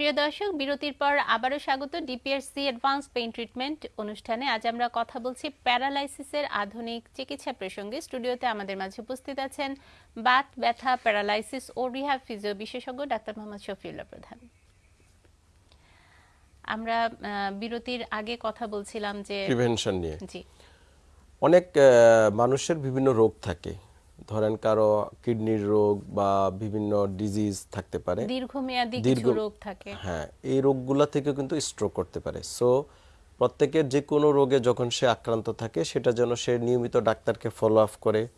প্রিয় দর্শক বিরতির পর আবারও স্বাগত ডিপিআরসি অ্যাডভান্স পেইন ট্রিটমেন্ট অনুষ্ঠানে। আজ আমরা কথা বলছি প্যারালাইসিসের আধুনিক চিকিৎসা প্রসঙ্গে। স্টুডিওতে আমাদের মাঝে উপস্থিত আছেন বাত ব্যথা প্যারালাইসিস ও রিহ্যাব ফিজিও বিশেষজ্ঞ ডাক্তার মোহাম্মদ শফিউল্লাহ প্রধান। আমরা বিরতির আগে কথা বলছিলাম যে প্রিভেনশন নিয়ে। জি। অনেক মানুষের বিভিন্ন রোগ থাকে। ধরেন কারও কিডনির রোগ বা বিভিন্ন ডিজিজ থাকতে পারে। দীর্ঘমেয়াদী কিছু রোগ থাকে। হ্যাঁ এই রোগগুলা থেকে কিন্তু স্ট্রোক করতে পারে। সো প্রত্যেকের যে কোনো রোগে যখন সে আক্রান্ত থাকে সেটা যেন সে নিয়মিত ডাক্তারকে ফলো আপ করে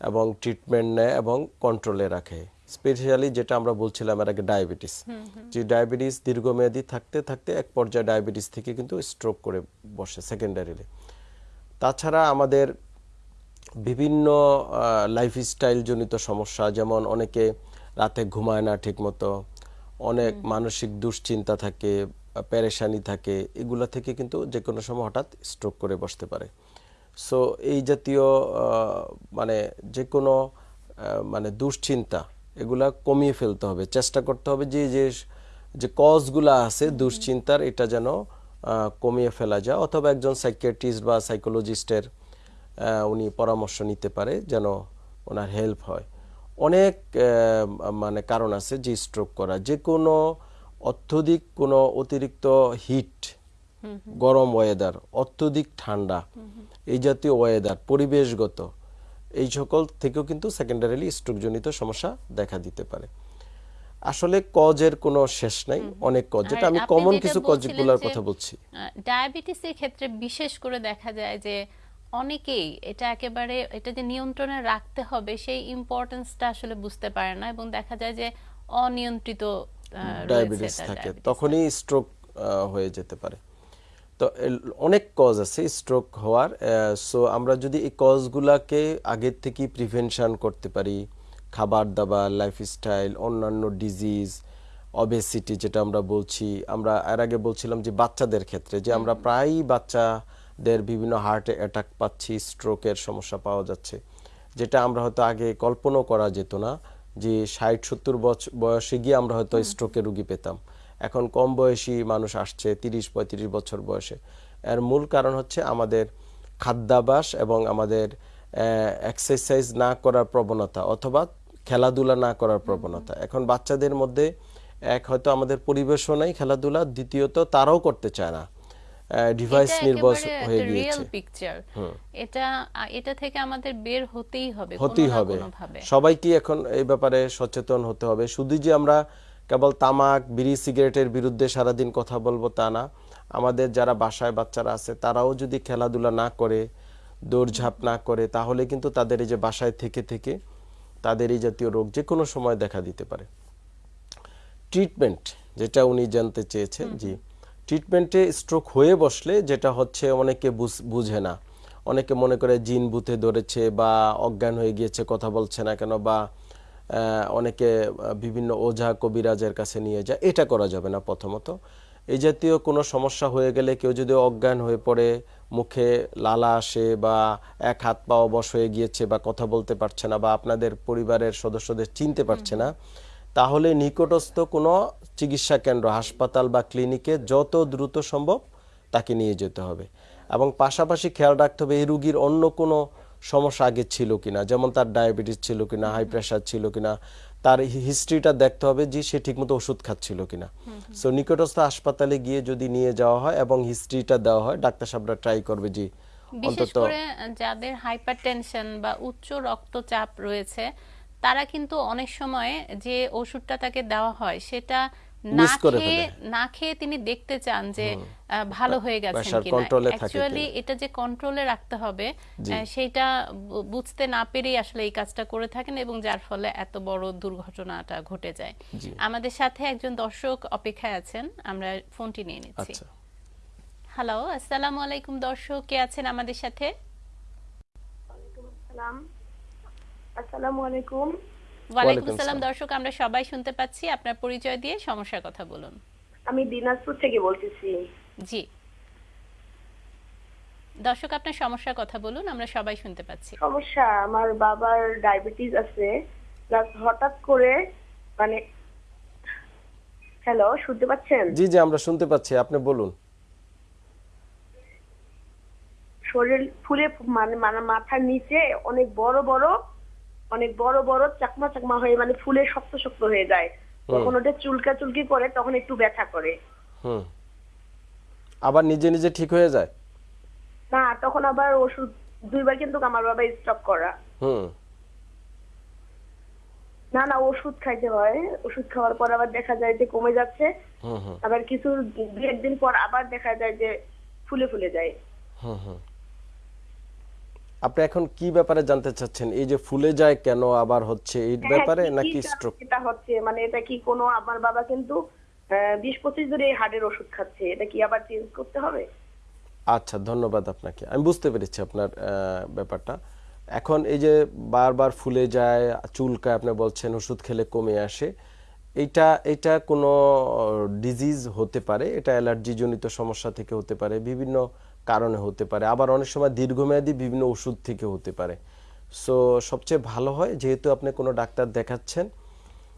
এবং ট্রিটমেন্ট নেয় এবং কন্ট্রোলে রাখে। স্পেশালি যেটা আমরা বলছিলাম এর আগে ডায়াবেটিস যে ডায়াবেটিস দীর্ঘমেয়াদী থাকতে থাকতে এক পর্যায়ে ডায়াবেটিস থেকে কিন্তু স্ট্রোক করে বসে সেকেন্ডারিলি তাছাড়া আমাদের বিভিন্ন লাইফস্টাইল জনিত সমস্যা যেমন অনেকে রাতে ঘুমায় না ঠিকমতো অনেক মানসিক দুশ্চিন্তা থাকে প্যারেশানি থাকে এগুলা থেকে কিন্তু যে কোনো সময় হঠাৎ স্ট্রোক করে বসতে পারে। সো এই জাতীয় মানে যে কোনো মানে দুশ্চিন্তা এগুলা কমিয়ে ফেলতে হবে। চেষ্টা করতে হবে যে যে যে কজগুলা আছে দুশ্চিন্তার এটা যেন কমিয়ে ফেলা যায়। অথবা একজন সাইকিয়াট্রিস্ট বা সাইকোলজিস্টের উনি পরামর্শ নিতে পারে যেন ওনার হেল্প হয়। অনেক মানে কারণ আছে যে স্ট্রোক করা। যে কোনো অত্যধিক কোনো অতিরিক্ত হিট গরম ওয়েদার অত্যধিক ঠান্ডা এই জাতীয় ওয়েদার পরিবেশগত এই সকল থেকেও কিন্তু সেকেন্ডারিলি স্ট্রোকজনিত সমস্যা দেখা দিতে পারে। আসলে কজের কোনো শেষ নাই অনেক কজ যেটা আমি কমন কিছু কজগুলোর কথা বলছি। ডায়াবেটিসের ক্ষেত্রে বিশেষ করে দেখা যায় যে অনেকেই এটা একেবারে এটা যে নিয়ন্ত্রণে রাখতে হবে সেই ইম্পর্টেন্সটা আসলে বুঝতে পারে না এবং দেখা যায় যে অনিয়ন্ত্রিত ডায়াবেটিস থাকে। তখনই স্ট্রোক হয়ে যেতে পারে। তো অনেক কজ আছে স্ট্রোক হওয়ার সো আমরা যদি এই কজগুলাকে আগের থেকেই প্রিভেনশন করতে পারি খাবার দাবার লাইফস্টাইল অন্যান্য ডিজিজ অবেসিটি যেটা আমরা বলছি আমরা এর আগে বলছিলাম যে বাচ্চাদের ক্ষেত্রে যে আমরা প্রায়ই বাচ্চাদের বিভিন্ন হার্ট অ্যাটাক পাচ্ছি স্ট্রোকের সমস্যা পাওয়া যাচ্ছে। যেটা আমরা হয়তো আগে কল্পনাও করা যেত না যে ষাট সত্তর বছর বয়সে গিয়ে আমরা হয়তো স্ট্রোকের রুগী পেতাম। এখন কম বয়সী মানুষ আসছে তিরিশ পঁয়ত্রিশ বছর বয়সে। এর মূল কারণ হচ্ছে আমাদের খাদ্যাভ্যাস এবং আমাদের এক্সারসাইজ না করার প্রবণতা অথবা খেলাধুলা না করার প্রবণতা। এখন বাচ্চাদের মধ্যে এক হয়তো আমাদের পরিবেশও নাই খেলাধুলা দ্বিতীয়ত তারাও করতে চায় না। ডিভাইস নির্ভর হয়ে গিয়েছে। এটা এটা থেকে আমাদের বের হতেই হবে কোনো হতেই হবে। সবাইকে এখন এই ব্যাপারে সচেতন হতে হবে? শুধু যে আমরা কেবল তামাক বিড়ি সিগারেটের বিরুদ্ধে সারাদিন কথা বলব তা না। আমাদের যারা বাসায় বাচ্চারা আছে তারাও যদি খেলাধুলা না করে দৌড়ঝাঁপ না করে তাহলে কিন্তু তাদের এই যে বাসায় থেকে থেকে তাদের এই জাতীয় রোগ যে কোনো সময় দেখা দিতে পারে। ট্রিটমেন্ট যেটা উনি জানতে চেয়েছেন জি। ট্রিটমেন্টে স্ট্রোক হয়ে বসলে যেটা হচ্ছে অনেকে বুঝ- না। অনেকে মনে করে জিন বুথে ধরেছে বা অজ্ঞান হয়ে গিয়েছে কথা বলছে না কেন বা অনেকে বিভিন্ন ওঝা কবিরাজের কাছে নিয়ে যায়। এটা করা যাবে না প্রথমত। এই জাতীয় কোনো সমস্যা হয়ে গেলে কেউ যদি অজ্ঞান হয়ে পড়ে মুখে লালা আসে বা এক হাত পা অবশ হয়ে গিয়েছে বা কথা বলতে পারছে না বা আপনাদের পরিবারের সদস্যদের চিনতে পারছে না তাহলে নিকটস্থ কোনো চিকিৎসা কেন্দ্র হাসপাতাল বা ক্লিনিকে যত দ্রুত সম্ভব তাকে নিয়ে যেতে হবে। এবং পাশাপাশি খেয়াল রাখতে হবে এই রুগীর অন্য কোনো সমস্যা আগে ছিল কিনা যেমন তার ডায়াবেটিস ছিল কিনা হাই প্রেশার ছিল কিনা তার হিস্ট্রিটা দেখতে হবে যে সে ঠিকমতো ওষুধ খাচ্ছিল কিনা। সো নিকটস্থ হাসপাতালে গিয়ে যদি নিয়ে যাওয়া হয় এবং হিস্ট্রিটা দেওয়া হয় ডাক্তার সাহেবরা ট্রাই করবে যে বিশেষ অন্তত করে যাদের হাইপারটেনশন বা উচ্চ রক্তচাপ রয়েছে তারা কিন্তু অনেক সময় যে ওষুধটা তাকে দেওয়া হয় সেটা না খেয়ে না খেয়ে তিনি দেখতে চান যে ভালো হয়ে গেছেন কিনা। অ্যাকচুয়ালি এটা যে কন্ট্রোলে রাখতে হবে। সেটা বুঝতে না পেরেই আসলে এই কাজটা করে থাকেন এবং যার ফলে এত বড় দুর্ঘটনাটা ঘটে যায়। আমাদের সাথে একজন দর্শক অপেক্ষায় আছেন আমরা ফোনটি নিয়ে নিচ্ছি। আচ্ছা। হ্যালো আসসালামু আলাইকুম দর্শক কে আছেন আমাদের সাথে? আসসালামু আলাইকুম। ওয়ালাইকুম ওয়ালাইকুম সালাম সালাম। দর্শক আমরা সবাই শুনতে পাচ্ছি। আপনার পরিচয় দিয়ে সমস্যার কথা বলুন। আমি দিনাজপুর থেকে বলতেছি। জি। দর্শক আপনার সমস্যার কথা বলুন। আমরা সবাই শুনতে পাচ্ছি। সমস্যা আমার বাবার ডায়াবেটিস আছে। প্লাস হঠাৎ করে মানে হ্যালো শুনতে পাচ্ছেন? জি জি আমরা শুনতে পাচ্ছি। আপনি বলুন। শরীর ফুলে মানে মানে মাথার নিচে অনেক বড় বড় অনেক বড় বড় চাকমা চাকমা হয়ে মানে ফুলে শক্ত শক্ত হয়ে যায়। যখন ওটা চুলকা চুলকি করে তখন একটু ব্যথা করে। হুম। আবার নিজে নিজে ঠিক হয়ে যায়? না তখন আবার ওষুধ দুইবার কিন্তু আমার বাবা স্টপ করা। হুম। না না ওষুধ খাইতে হয়। ওষুধ খাওয়ার পর আবার দেখা যায় যে কমে যাচ্ছে। হুম হুম। আবার কিছু দু একদিন পর আবার দেখা যায় যে ফুলে ফুলে যায়। হুম হুম। আপনি এখন কি ব্যাপারে জানতে চাচ্ছেন? এই যে ফুলে যায় কেন আবার হচ্ছে এই হ্যাঁ, ব্যাপারে নাকি স্ট্রোক এটা হচ্ছে মানে এটা কি কোনো আমার বাবা কিন্তু বিশ পঁচিশ ধরে হার্টের ওষুধ খাচ্ছে এটা কি আবার চেঞ্জ করতে হবে? আচ্ছা ধন্যবাদ আপনাকে। আমি বুঝতে পেরেছি আপনার ব্যাপারটা। এখন এই যে বারবার ফুলে যায় চুলকায় আপনি বলছেন ওষুধ খেলে কমে আসে এটা এটা কোনো ডিজিজ হতে পারে? এটা অ্যালার্জি জনিত সমস্যা থেকে হতে পারে? বিভিন্ন কারণে হতে পারে। আবার অনেক সময় দীর্ঘমেয়াদী বিভিন্ন ওষুধ থেকে হতে পারে। সো সবচেয়ে ভালো হয়, যেহেতু আপনি কোনো ডাক্তার দেখাচ্ছেন,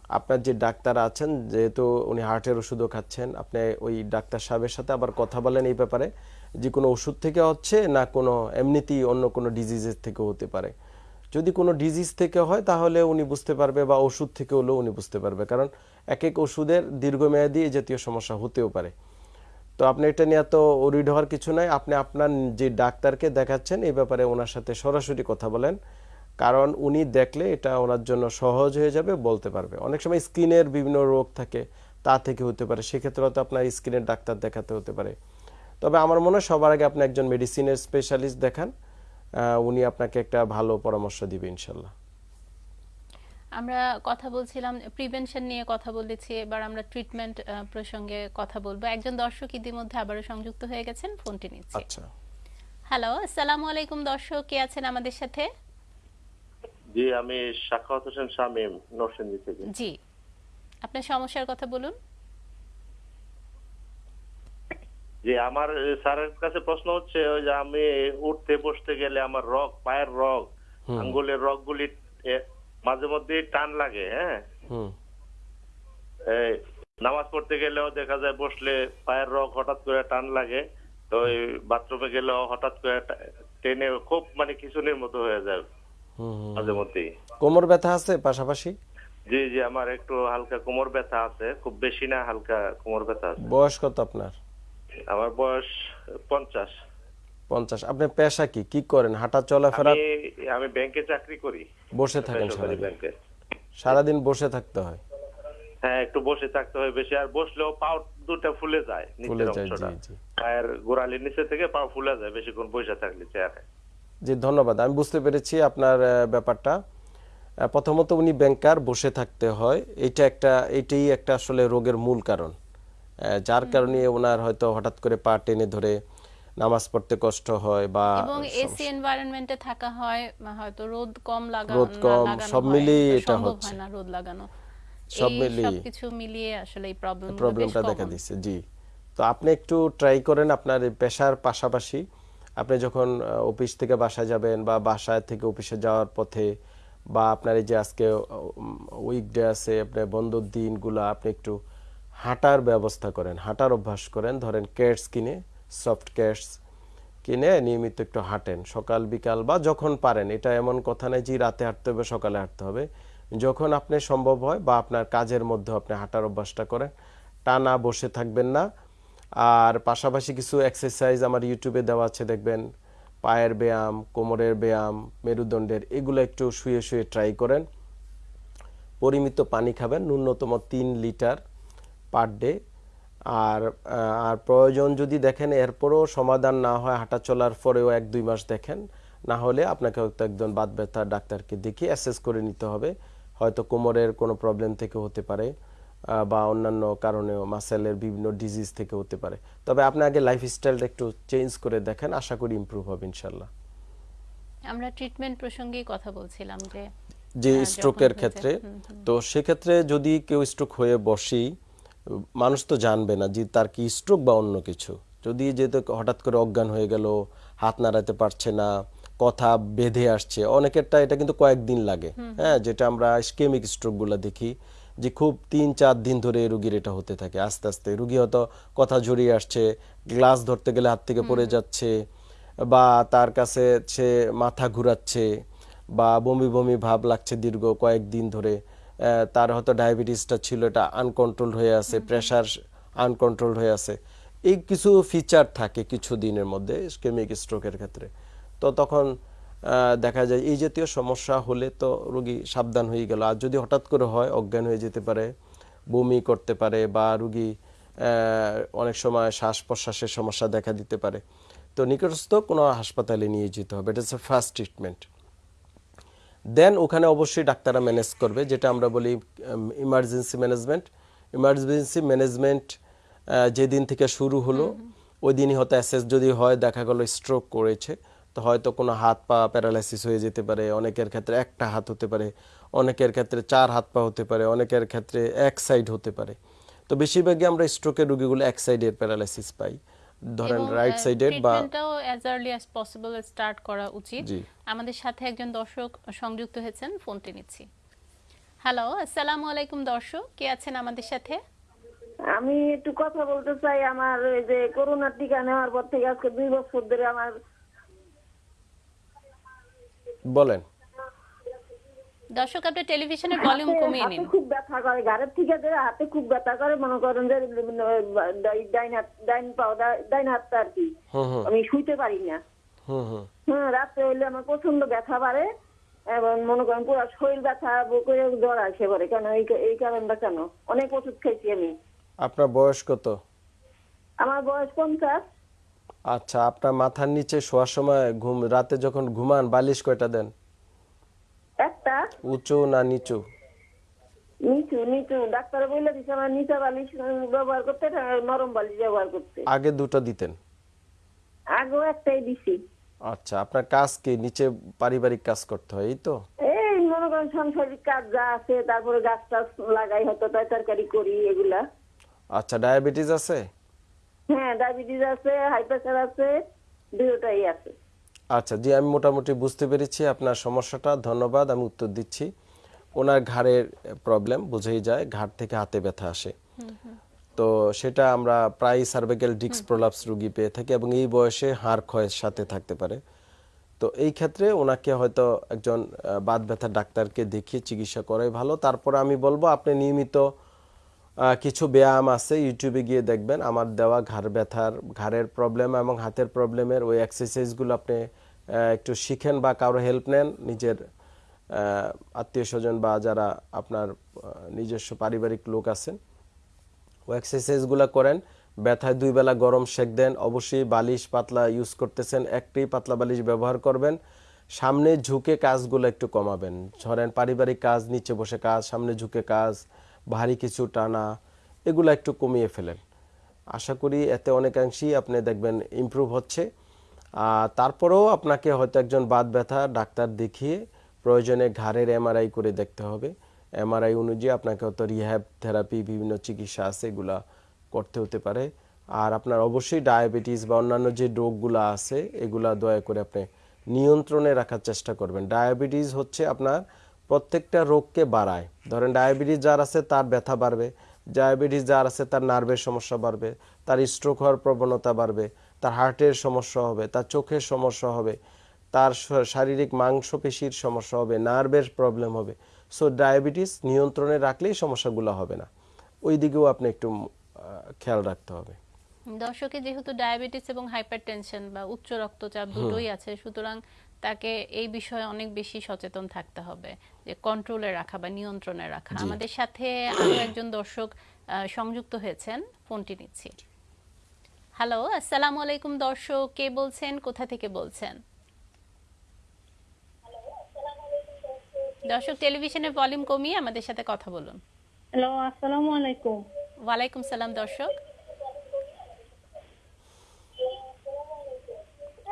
আপনার যে ডাক্তার আছেন, যেহেতু উনি হার্টের ওষুধও খাচ্ছেন, আপনি ওই ডাক্তার সাহেবের সাথে আবার কথা বলেন এই ব্যাপারে, যে কোনো ওষুধ থেকে হচ্ছে না কোনো, এমনিতেই অন্য কোনো ডিজিজের থেকে হতে পারে। যদি কোনো ডিজিজ থেকে হয়, তাহলে উনি বুঝতে পারবে বা ওষুধ থেকে হলেও উনি বুঝতে পারবে। কারণ এক এক ওষুধের দীর্ঘমেয়াদী জাতীয় সমস্যা হতেও পারে। তো আপনি এটা নিয়ে এত ওরিড হওয়ার কিছু নাই। আপনি আপনার যে ডাক্তারকে দেখাচ্ছেন, এই ব্যাপারে ওনার সাথে সরাসরি কথা বলেন। কারণ উনি দেখলে এটা ওনার জন্য সহজ হয়ে যাবে, বলতে পারবে। অনেক সময় স্কিনের বিভিন্ন রোগ থাকে, তা থেকে হতে পারে। সেক্ষেত্রে হয়তো আপনার স্কিনের ডাক্তার দেখাতে হতে পারে। তবে আমার মনে হয় সবার আগে আপনি একজন মেডিসিনের স্পেশালিস্ট দেখান। উনি আপনাকে একটা ভালো পরামর্শ দিবে, ইনশাল্লাহ। আমরা কথা বলছিলাম প্রিভেনশন নিয়ে কথা বলেছি এবার আমরা ট্রিটমেন্ট প্রসঙ্গে কথা বলব। একজন দর্শক ইতিমধ্যে আবারও সংযুক্ত হয়ে গেছেন ফোনটি নিচ্ছি। আচ্ছা। হ্যালো আসসালামু আলাইকুম দর্শক কে আছেন আমাদের সাথে? জি আমি সাখাওয়াত হোসেন শামীম নরসিংদী থেকে। জি। আপনার সমস্যার কথা বলুন। জি আমার স্যারের কাছে প্রশ্ন হচ্ছে ওই যে আমি উঠতে বসতে গেলে আমার রগ পায়ের রগ আঙ্গুলের রগগুলি মাঝে মধ্যে টান লাগে হ্যাঁ? নামাজ পড়তে গেলেও দেখা যায় বসলে পায়ের রগ হঠাৎ করে টান লাগে তো ওই বাথরুমে গেলেও হঠাৎ করে টেনে খুব মানে খিচুনির মতো হয়ে যায়। মাঝে মধ্যেই। কোমর ব্যথা আছে পাশাপাশি? জি জি আমার একটু হালকা কোমর ব্যথা আছে খুব বেশি না হালকা কোমর ব্যথা আছে। বয়স কত আপনার? আমার বয়স পঞ্চাশ। পঞ্চাশ। আপনি পেশা কি? কি করেন? হাঁটা চলাফেরা? আমি আমি ব্যাংকে চাকরি করি। বসে থাকেন বেসরকারি সারাদিন। ব্যাংকে। সারাদিন বসে থাকতে হয়? হ্যাঁ একটু বসে থাকতে হয় বেশি। আর বসলেও পাও দুটা ফুলে যায় ফুলে নিচের যায় অংশটা। জি জি। পায়ের গোড়ালির নিচে থেকে পা ফুলে যায় বেশিক্ষণ বসে থাকলে চেয়ারে। জি ধন্যবাদ। আমি বুঝতে পেরেছি আপনার ব্যাপারটা। প্রথমত উনি ব্যাংকার বসে থাকতে হয়। এটা একটা এইটাই একটা আসলে রোগের মূল কারণ। যার কারণে ওনার হয়তো হঠাৎ করে পা টেনে ধরে নামাজ পড়তে কষ্ট হয় বা এবং এসি এনভায়রনমেন্টে থাকা হয় হয়তো রোদ কম লাগানো রোদ কম, সব মিলিয়ে এটা হচ্ছে। না রোদ লাগানো। সব মিলিয়ে। সবকিছু মিলিয়ে আসলে এই প্রবলেম প্রবলেমটা দেখা দিচ্ছে জি। তো আপনি একটু ট্রাই করেন আপনার পেশার পাশাপাশি। আপনি যখন অফিস থেকে বাসায় যাবেন বা বাসায় থেকে অফিসে যাওয়ার পথে বা আপনার এই যে আজকে উইকডে আছে আপনার বন্ধর দিনগুলো আপনি একটু হাঁটার ব্যবস্থা করেন হাঁটার অভ্যাস করেন। ধরেন কেটস কিনে সফট ক্যাটস কিনে নিয়মিত একটু হাঁটেন, সকাল, বিকাল বা যখন পারেন। এটা এমন কথা নেই যে রাতে হাঁটতে হবে, সকালে হাঁটতে হবে। যখন আপনি সম্ভব হয় বা আপনার কাজের মধ্যে আপনি হাঁটার অভ্যাসটা করেন, টানা বসে থাকবেন না। আর পাশাপাশি কিছু এক্সারসাইজ আমার ইউটিউবে দেওয়া আছে, দেখবেন পায়ের ব্যায়াম, কোমরের ব্যায়াম, মেরুদণ্ডের, এগুলো একটু শুয়ে শুয়ে ট্রাই করেন। পরিমিত পানি খাবেন, ন্যূনতম তিন লিটার পার ডে আর আর প্রয়োজন যদি দেখেন এরপরও সমাধান না হয় হাঁটা চলার পরেও এক দুই মাস দেখেন না হলে আপনাকে হয়তো একজন বাদ ব্যথা ডাক্তারকে দেখিয়ে অ্যাসেস করে নিতে হবে। হয়তো কোমরের কোনো প্রবলেম থেকে হতে পারে বা অন্যান্য কারণেও মাসেলের বিভিন্ন ডিজিজ থেকে হতে পারে। তবে আপনি আগে লাইফস্টাইলটা একটু চেঞ্জ করে দেখেন আশা করি ইমপ্রুভ হবে ইনশাল্লাহ আমরা ট্রিটমেন্ট প্রসঙ্গেই কথা বলছিলাম যে যে হ্যাঁ, স্ট্রোকের ক্ষেত্রে হুম, হুম। তো সেক্ষেত্রে যদি কেউ স্ট্রোক হয়ে বসি মানুষ তো জানবে না যে তার কি স্ট্রোক বা অন্য কিছু। যদি যেহেতু হঠাৎ করে অজ্ঞান হয়ে গেল হাত নাড়াতে পারছে না কথা বেঁধে আসছে অনেকেরটা এটা কিন্তু কয়েকদিন লাগে। হ্যাঁ যেটা আমরা স্কেমিক স্ট্রোকগুলো দেখি যে খুব তিন চার দিন ধরে রুগীর এটা হতে থাকে। আস্তে আস্তে রুগী হয়তো কথা ঝরিয়ে আসছে গ্লাস ধরতে গেলে হাত থেকে পড়ে যাচ্ছে বা তার কাছে সে মাথা ঘুরাচ্ছে বা বমি বমি ভাব লাগছে দীর্ঘ কয়েকদিন ধরে। তার হয়তো ডায়াবেটিসটা ছিল এটা আনকন্ট্রোল হয়ে আছে প্রেশার আনকন্ট্রোল হয়ে আছে। এই কিছু ফিচার থাকে কিছু দিনের মধ্যে স্কেমিক স্ট্রোকের ক্ষেত্রে। তো তখন দেখা যায় এই জাতীয় সমস্যা হলে তো রোগী সাবধান হয়ে গেল। আর যদি হঠাৎ করে হয় অজ্ঞান হয়ে যেতে পারে বমি করতে পারে বা রুগী অনেক সময় শ্বাস প্রশ্বাসের সমস্যা দেখা দিতে পারে। তো নিকটস্থ কোনো হাসপাতালে নিয়ে যেতে হবে। এটা হচ্ছে ফার্স্ট ট্রিটমেন্ট দেন ওখানে অবশ্যই ডাক্তাররা ম্যানেজ করবে যেটা আমরা বলি ইমার্জেন্সি ম্যানেজমেন্ট ইমার্জেন্সি ম্যানেজমেন্ট যেদিন থেকে শুরু হলো ওই দিনই হয়তো অ্যাসেস যদি হয় দেখা গেলো স্ট্রোক করেছে তো হয়তো কোনো হাত পা প্যারালাইসিস হয়ে যেতে পারে অনেকের ক্ষেত্রে একটা হাত হতে পারে অনেকের ক্ষেত্রে চার হাত পা হতে পারে অনেকের ক্ষেত্রে এক সাইড হতে পারে। তো বেশিরভাগই আমরা স্ট্রোকের রোগীগুলো এক সাইডের প্যারালাইসিস পাই। ধরেন রাইট সাইডের বা ট্রিটমেন্টটাও as early as possible start করা উচিত। জি। আমাদের সাথে একজন দর্শক সংযুক্ত হয়েছেন ফোনটি নিচ্ছি। হ্যালো আসসালামু আলাইকুম দর্শক কে আছেন আমাদের সাথে? আমি একটু কথা বলতে চাই আমার ওই যে করোনার টিকা নেওয়ার পর থেকে আজকে দুই বছর ধরে আমার বলেন। দর্শক আপনি টেলিভিশনের ভলিউম কমিয়ে হাতে নিন। খুব ব্যথা করে ঘাড়ের থেকে যে হাতে খুব ব্যথা করে মনে করেন যে ডাইন হাত ডাইন পাও ডাইন হাতটা আর কি। হুম হুম আমি শুইতে পারি না। হুম হুম হ্যাঁ রাত্রে হইলে আমার প্রচণ্ড ব্যথা বাড়ে এবং মনে করেন পুরো শরীর ব্যথা করে জ্বর আসে পরে কেন এই এই কারণটা কেন? অনেক ওষুধ খেয়েছি আমি। আপনার বয়স কত? আমার বয়স পঞ্চাশ। আচ্ছা আপনার মাথার নিচে শোয়ার সময় ঘুম রাতে যখন ঘুমান বালিশ কয়টা দেন? একটা? উঁচু না নিচু? নিচু নিচু। ডাক্তার বলে দিছে আমার নিচা বালিশ ব্যবহার করতে নরম বালিশ ব্যবহার করতে। আগে দুটো দিতেন? আগেও একটাই দিছি। আচ্ছা আপনার কাজ কি? নিচে পারিবারিক কাজ করতে হয় এই তো? এই মনে করেন সাংসারিক কাজ যা আছে তারপরে গাছ টাছ লাগাই হয়তো তাই তরকারি করি এগুলা। আচ্ছা ডায়াবেটিস আছে? হ্যাঁ ডায়াবেটিস আছে হাই প্রেশার আছে দুটোটাই আছে। আচ্ছা জি আমি মোটামুটি বুঝতে পেরেছি আপনার সমস্যাটা ধন্যবাদ আমি উত্তর দিচ্ছি। ওনার ঘাড়ের প্রবলেম বুঝেই যায় ঘাড় থেকে হাতে ব্যথা আসে। তো সেটা আমরা প্রায় সার্ভিক্যাল ডিক্স প্রলাপস রুগী পেয়ে থাকি এবং এই বয়সে হাড় ক্ষয়ের সাথে থাকতে পারে। তো এই ক্ষেত্রে ওনাকে হয়তো একজন বাত ব্যথার ডাক্তারকে দেখিয়ে চিকিৎসা করাই ভালো। তারপর আমি বলব আপনি নিয়মিত কিছু ব্যায়াম আছে ইউটিউবে গিয়ে দেখবেন। আমার দেওয়া ঘাড় ব্যথার, ঘাড়ের প্রবলেম এবং হাতের প্রবলেমের ওই এক্সারসাইজগুলো আপনি একটু শিখেন বা কারও হেল্প নেন। নিজের আত্মীয় স্বজন বা যারা আপনার নিজস্ব পারিবারিক লোক আছেন ও এক্সারসাইজগুলো করেন। ব্যথায় দুই বেলা গরম সেক দেন। অবশ্যই বালিশ পাতলা ইউজ করতেছেন, একটি পাতলা বালিশ ব্যবহার করবেন। সামনে ঝুঁকে কাজগুলো একটু কমাবেন। ধরেন পারিবারিক কাজ, নিচে বসে কাজ, সামনে ঝুঁকে কাজ ভারী কিছু টানা, এগুলো একটু কমিয়ে ফেলেন। আশা করি এতে অনেকাংশেই আপনি দেখবেন ইমপ্রুভ হচ্ছে। তারপরেও আপনাকে হয়তো একজন বাত ব্যথা ডাক্তার দেখিয়ে প্রয়োজনে ঘাড়ের এমআরআই করে দেখতে হবে। এমআরআই অনুযায়ী আপনাকে হয়তো রিহ্যাব থেরাপি বিভিন্ন চিকিৎসা আছে, এগুলা করতে হতে পারে। আর আপনার অবশ্যই ডায়াবেটিস বা অন্যান্য যে রোগগুলো আছে, এগুলা দয়া করে আপনি নিয়ন্ত্রণে রাখার চেষ্টা করবেন। ডায়াবেটিস হচ্ছে আপনার প্রত্যেকটা রোগকে বাড়ায়। ধরেন ডায়াবেটিস যার আছে তার ব্যথা বাড়বে ডায়াবেটিস যার আছে তার নার্ভের সমস্যা বাড়বে তার স্ট্রোক হওয়ার প্রবণতা বাড়বে তার হার্টের সমস্যা হবে তার চোখের সমস্যা হবে তার শারীরিক মাংসপেশির সমস্যা হবে নার্ভের প্রবলেম হবে। সো ডায়াবেটিস নিয়ন্ত্রণে রাখলেই সমস্যাগুলো হবে না। ওই দিকেও আপনি একটু খেয়াল রাখতে হবে। দর্শকের যেহেতু ডায়াবেটিস এবং হাইপারটেনশন বা উচ্চ রক্তচাপ দুটোই আছে সুতরাং তাকে এই বিষয়ে অনেক বেশি সচেতন থাকতে হবে যে কন্ট্রোলে রাখা বা নিয়ন্ত্রণে রাখা। আমাদের সাথে আরও একজন দর্শক সংযুক্ত হয়েছেন ফোনটি নিচ্ছি। হ্যালো আসসালামু আলাইকুম দর্শক কে বলছেন কোথা থেকে বলছেন? দর্শক টেলিভিশনের ভলিউম কমিয়ে আমাদের সাথে কথা বলুন। হ্যালো আসসালামু আলাইকুম। ওয়ালাইকুম সালাম দর্শক।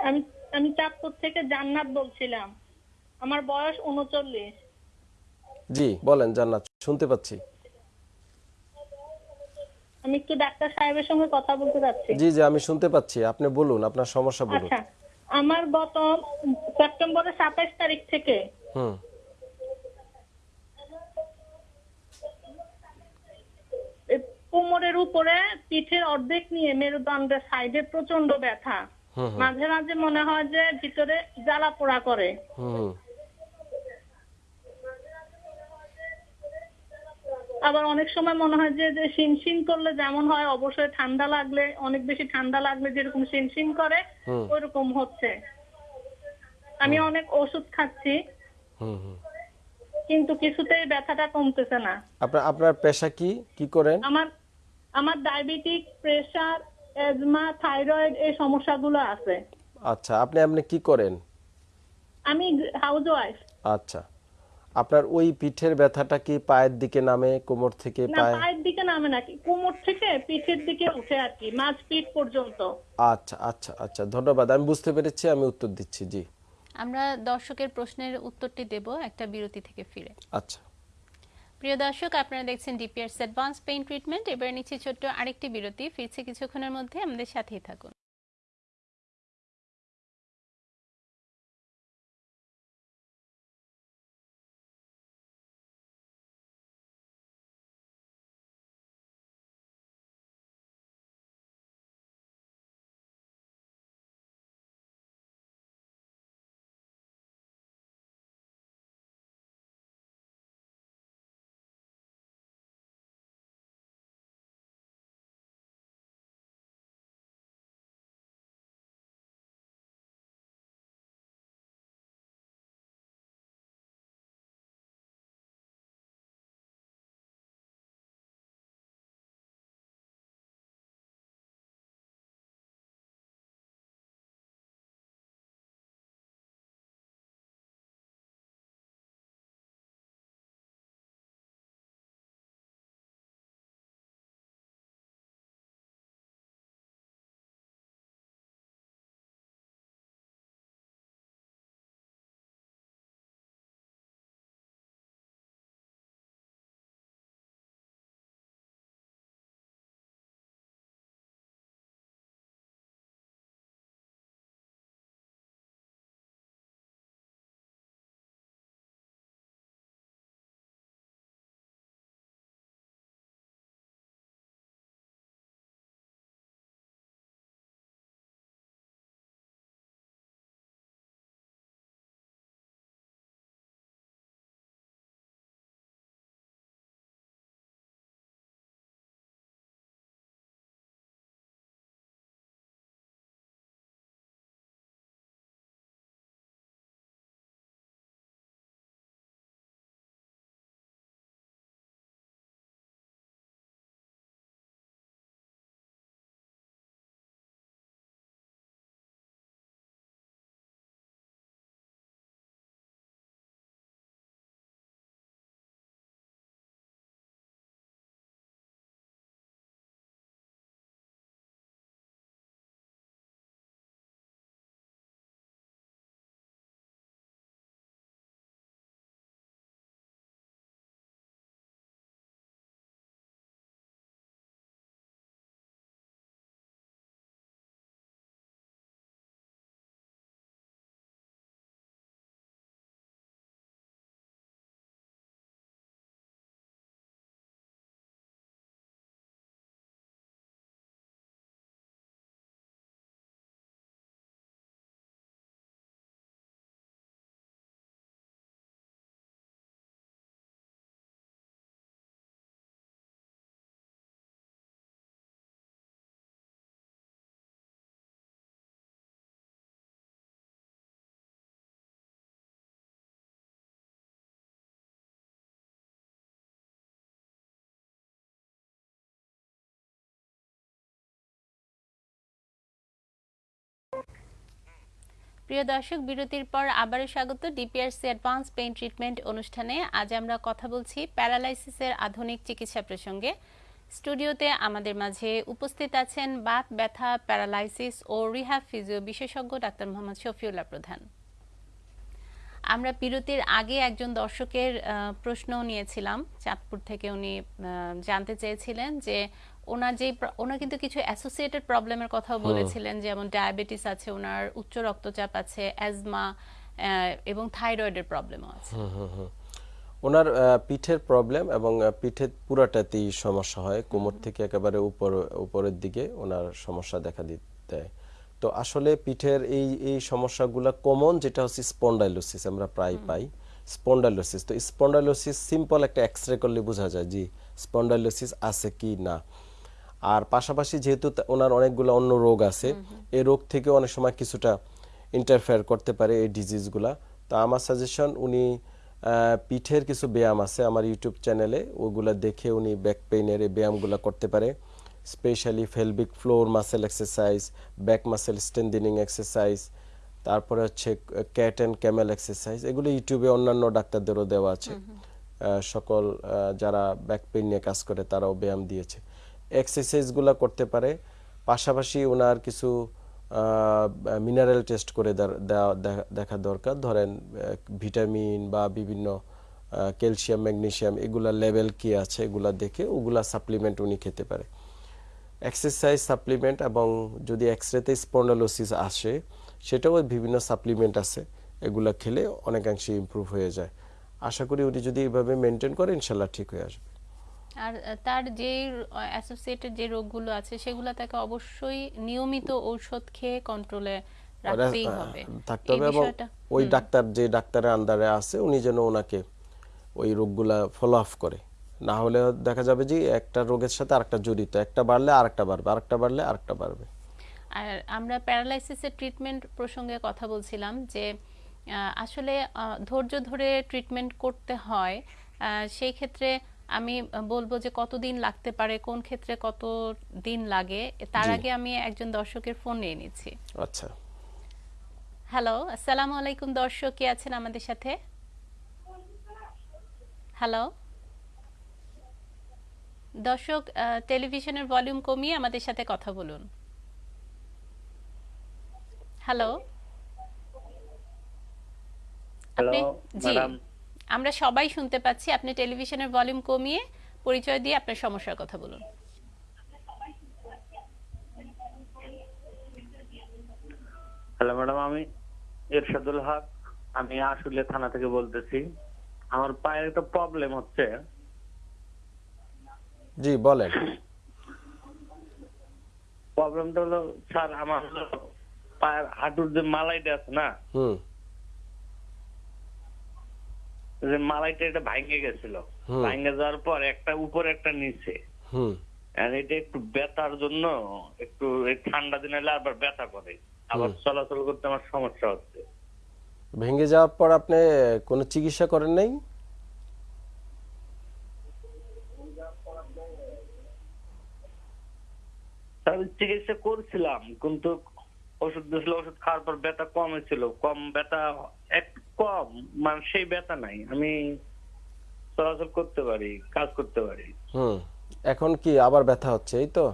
আমি আমি চাঁদপুর থেকে জান্নাত বলছিলাম। আমার বয়স উনচল্লিশ। জি বলেন জান্নাত শুনতে পাচ্ছি। আমি একটু ডাক্তার সাহেবের সঙ্গে কথা বলতে চাচ্ছি জি জি আমি শুনতে পাচ্ছি। আপনি বলুন আপনার সমস্যা বলুন। আচ্ছা আমার গত সেপ্টেম্বরের সাতাইশ তারিখ থেকে হুম। কোমরের উপরে পিঠের অর্ধেক নিয়ে মেরুদণ্ডের সাইডে প্রচণ্ড ব্যথা। মাঝে মাঝে মনে হয় যে ভিতরে জ্বালা পোড়া করে। আবার অনেক সময় মনে হয় যে যে শিনশিন করলে যেমন হয় অবশ্যই ঠান্ডা লাগলে অনেক বেশি ঠান্ডা লাগলে যেরকম শিনশিন করে। ওইরকম হচ্ছে। আমি অনেক ওষুধ খাচ্ছি। কিন্তু কিছুতেই ব্যথাটা কমতেছে না। আপনার আপনার পেশা কি? কি করেন? আমার আমার ডায়াবেটিক প্রেসার এজমা থাইরয়েড এই সমস্যাগুলো আছে। আচ্ছা আপনি আপনি কি করেন? আমি হাউস ওয়াইফ আচ্ছা আপনার ওই পিঠের ব্যথাটা কি পায়ের দিকে নামে কোমর থেকে না পায়ে? পায়ের দিকে নামে নাকি কোমর থেকে পিঠের দিকে উঠে আর কি মাঝ পিঠ পর্যন্ত। আচ্ছা আচ্ছা আচ্ছা ধন্যবাদ। আমি বুঝতে পেরেছি আমি উত্তর দিচ্ছি জি। আমরা দর্শকের প্রশ্নের উত্তরটি দেব একটা বিরতি থেকে ফিরে। আচ্ছা। প্রিয় দর্শক, আপনারা দেখছেন ডিপিআরস অ্যাডভান্স পেইন্ট ট্রিটমেন্ট এবার নিচে ছোট্ট আরেকটি বিরতি। ফিরছে কিছুক্ষণের মধ্যে। আমাদের সাথেই থাকুন। প্রিয় দর্শক, বিরতির পর আবারও স্বাগত ডিপিআরসি অ্যাডভান্স পেইন ট্রিটমেন্ট অনুষ্ঠানে। আজ আমরা কথা বলছি প্যারালাইসিসের আধুনিক চিকিৎসা প্রসঙ্গে। স্টুডিওতে আমাদের মাঝে উপস্থিত আছেন বাত, ব্যথা, প্যারালাইসিস ও রিহ্যাব ফিজিও বিশেষজ্ঞ ডাক্তার মোহাম্মদ শফিউল্লাহ প্রধান। আমরা বিরতির আগে একজন দর্শকের প্রশ্ন নিয়েছিলাম। চাঁদপুর থেকে উনি জানতে চেয়েছিলেন যে ওনার যে ওনার কিন্তু কিছু অ্যাসোসিয়েটেড প্রবলেমের কথাও বলেছিলেন যেমন ডায়াবেটিস আছে ওনার উচ্চ রক্তচাপ আছে অ্যাজমা এবং থাইরয়েডের প্রবলেমও আছে। ওনার পিঠের প্রবলেম এবং পিঠের পুরাটাতেই সমস্যা হয়। কোমর থেকে একেবারে উপর উপরের দিকে ওনার সমস্যা দেখা দিতে দেয়। তো আসলে পিঠের এই এই সমস্যাগুলো কমন যেটা হচ্ছে স্পন্ডাইলোসিস আমরা প্রায় পাই। স্পন্ডাইলোসিস তো স্পন্ডাইলোসিস সিম্পল একটা এক্সরে করলে বোঝা যায় যে স্পন্ডাইলোসিস আছে কি না। আর পাশাপাশি যেহেতু ওনার অনেকগুলো অন্য রোগ আছে এই রোগ থেকে অনেক সময় কিছুটা ইন্টারফেয়ার করতে পারে এই ডিজিজগুলা তো আমার সাজেশন উনি পিঠের কিছু ব্যায়াম আছে আমার ইউটিউব চ্যানেলে ওগুলা দেখে উনি ব্যাক পেইনের এই ব্যায়ামগুলো করতে পারে। Specially pelvic floor muscle exercise back muscle strengthening exercise তারপরে হচ্ছে ক্যাট অ্যান্ড ক্যামেল এক্সারসাইজ এগুলো ইউটিউবে অন্যান্য ডাক্তারদেরও দেওয়া আছে। সকল যারা ব্যাক পেইন নিয়ে কাজ করে তারাও ব্যায়াম দিয়েছে। এক্সারসাইজগুলো করতে পারে পাশাপাশি ওনার কিছু মিনারেল টেস্ট করে দেখা দরকার। ধরেন ভিটামিন বা বিভিন্ন ক্যালসিয়াম ম্যাগনেশিয়াম এগুলা লেভেল কি আছে এগুলা দেখে ওগুলা সাপ্লিমেন্ট উনি খেতে পারে। এক্সারসাইজ সাপ্লিমেন্ট এবং যদি এক্সরেতে স্পন্ডালোসিস আসে সেটাও বিভিন্ন সাপ্লিমেন্ট আছে। এগুলা খেলে অনেকাংশে ইমপ্রুভ হয়ে যায়। আশা করি উনি যদি এইভাবে মেনটেন করে ইনশাল্লাহ ঠিক হয়ে আসবে। আর তার যে অ্যাসোসিয়েটেড যে রোগগুলো আছে সেগুলো তাকে অবশ্যই নিয়মিত ঔষধ খেয়ে কন্ট্রোলে রাখতেই হবে। থাকতে হবে এবং ওই ডাক্তার যে ডাক্তারের আন্ডারে আছে উনি যেন ওনাকে ওই রোগগুলা ফলো আপ করে। না হলে দেখা যাবে যে একটা রোগের সাথে আরেকটা জড়িত একটা বাড়লে আরেকটা বাড়বে আরেকটা বাড়লে আরেকটা বাড়বে। আর আমরা প্যারালাইসিসের ট্রিটমেন্ট প্রসঙ্গে কথা বলছিলাম যে আসলে ধৈর্য ধরে ট্রিটমেন্ট করতে হয় সেই ক্ষেত্রে আমি বলব যে কতদিন লাগতে পারে কোন ক্ষেত্রে কত দিন লাগে তার আগে আমি একজন দর্শকের ফোন নিয়ে নিচ্ছি। আচ্ছা। হ্যালো আসসালামু আলাইকুম দর্শক কে আছেন আমাদের সাথে? হ্যালো? দর্শক টেলিভিশনের ভলিউম কমিয়ে আমাদের সাথে কথা বলুন। হ্যালো আপনি জি আমরা সবাই শুনতে পাচ্ছি আপনি টেলিভিশনের ভলিউম কমিয়ে পরিচয় দিয়ে আপনার সমস্যার কথা বলুন। হ্যালো ম্যাডাম আমি এরশাদুল হক। আমি আসলে থানা থেকে বলতেছি। আমার পায়ের একটা প্রবলেম হচ্ছে। জি বলেন। প্রবলেমটা হলো স্যার আমার হলো পায়ের হাঁটুর যে মালাইটা আছে না হুম। যে মালাইটা এটা ভাঙে গেছিল। ভাঙে যাওয়ার পর একটা উপরে একটা নিচে। হুম। আর এটা একটু ব্যথার জন্য একটু ঠান্ডা দিনে আবার ব্যথা করে। আবার চলাচল করতে আমার সমস্যা হচ্ছে। ভেঙে যাওয়ার পর আপনি কোনো চিকিৎসা করেন নাই? তার চিকিৎসা করছিলাম কিন্তু ওষুধ দিয়েছিল ওষুধ খাওয়ার পর ব্যথা কম হয়েছিল। কম ব্যথা এক কম মানে সেই ব্যথা নাই। আমি চলাচল করতে পারি কাজ করতে পারি। হুম এখন কি আবার ব্যথা হচ্ছে এই তো?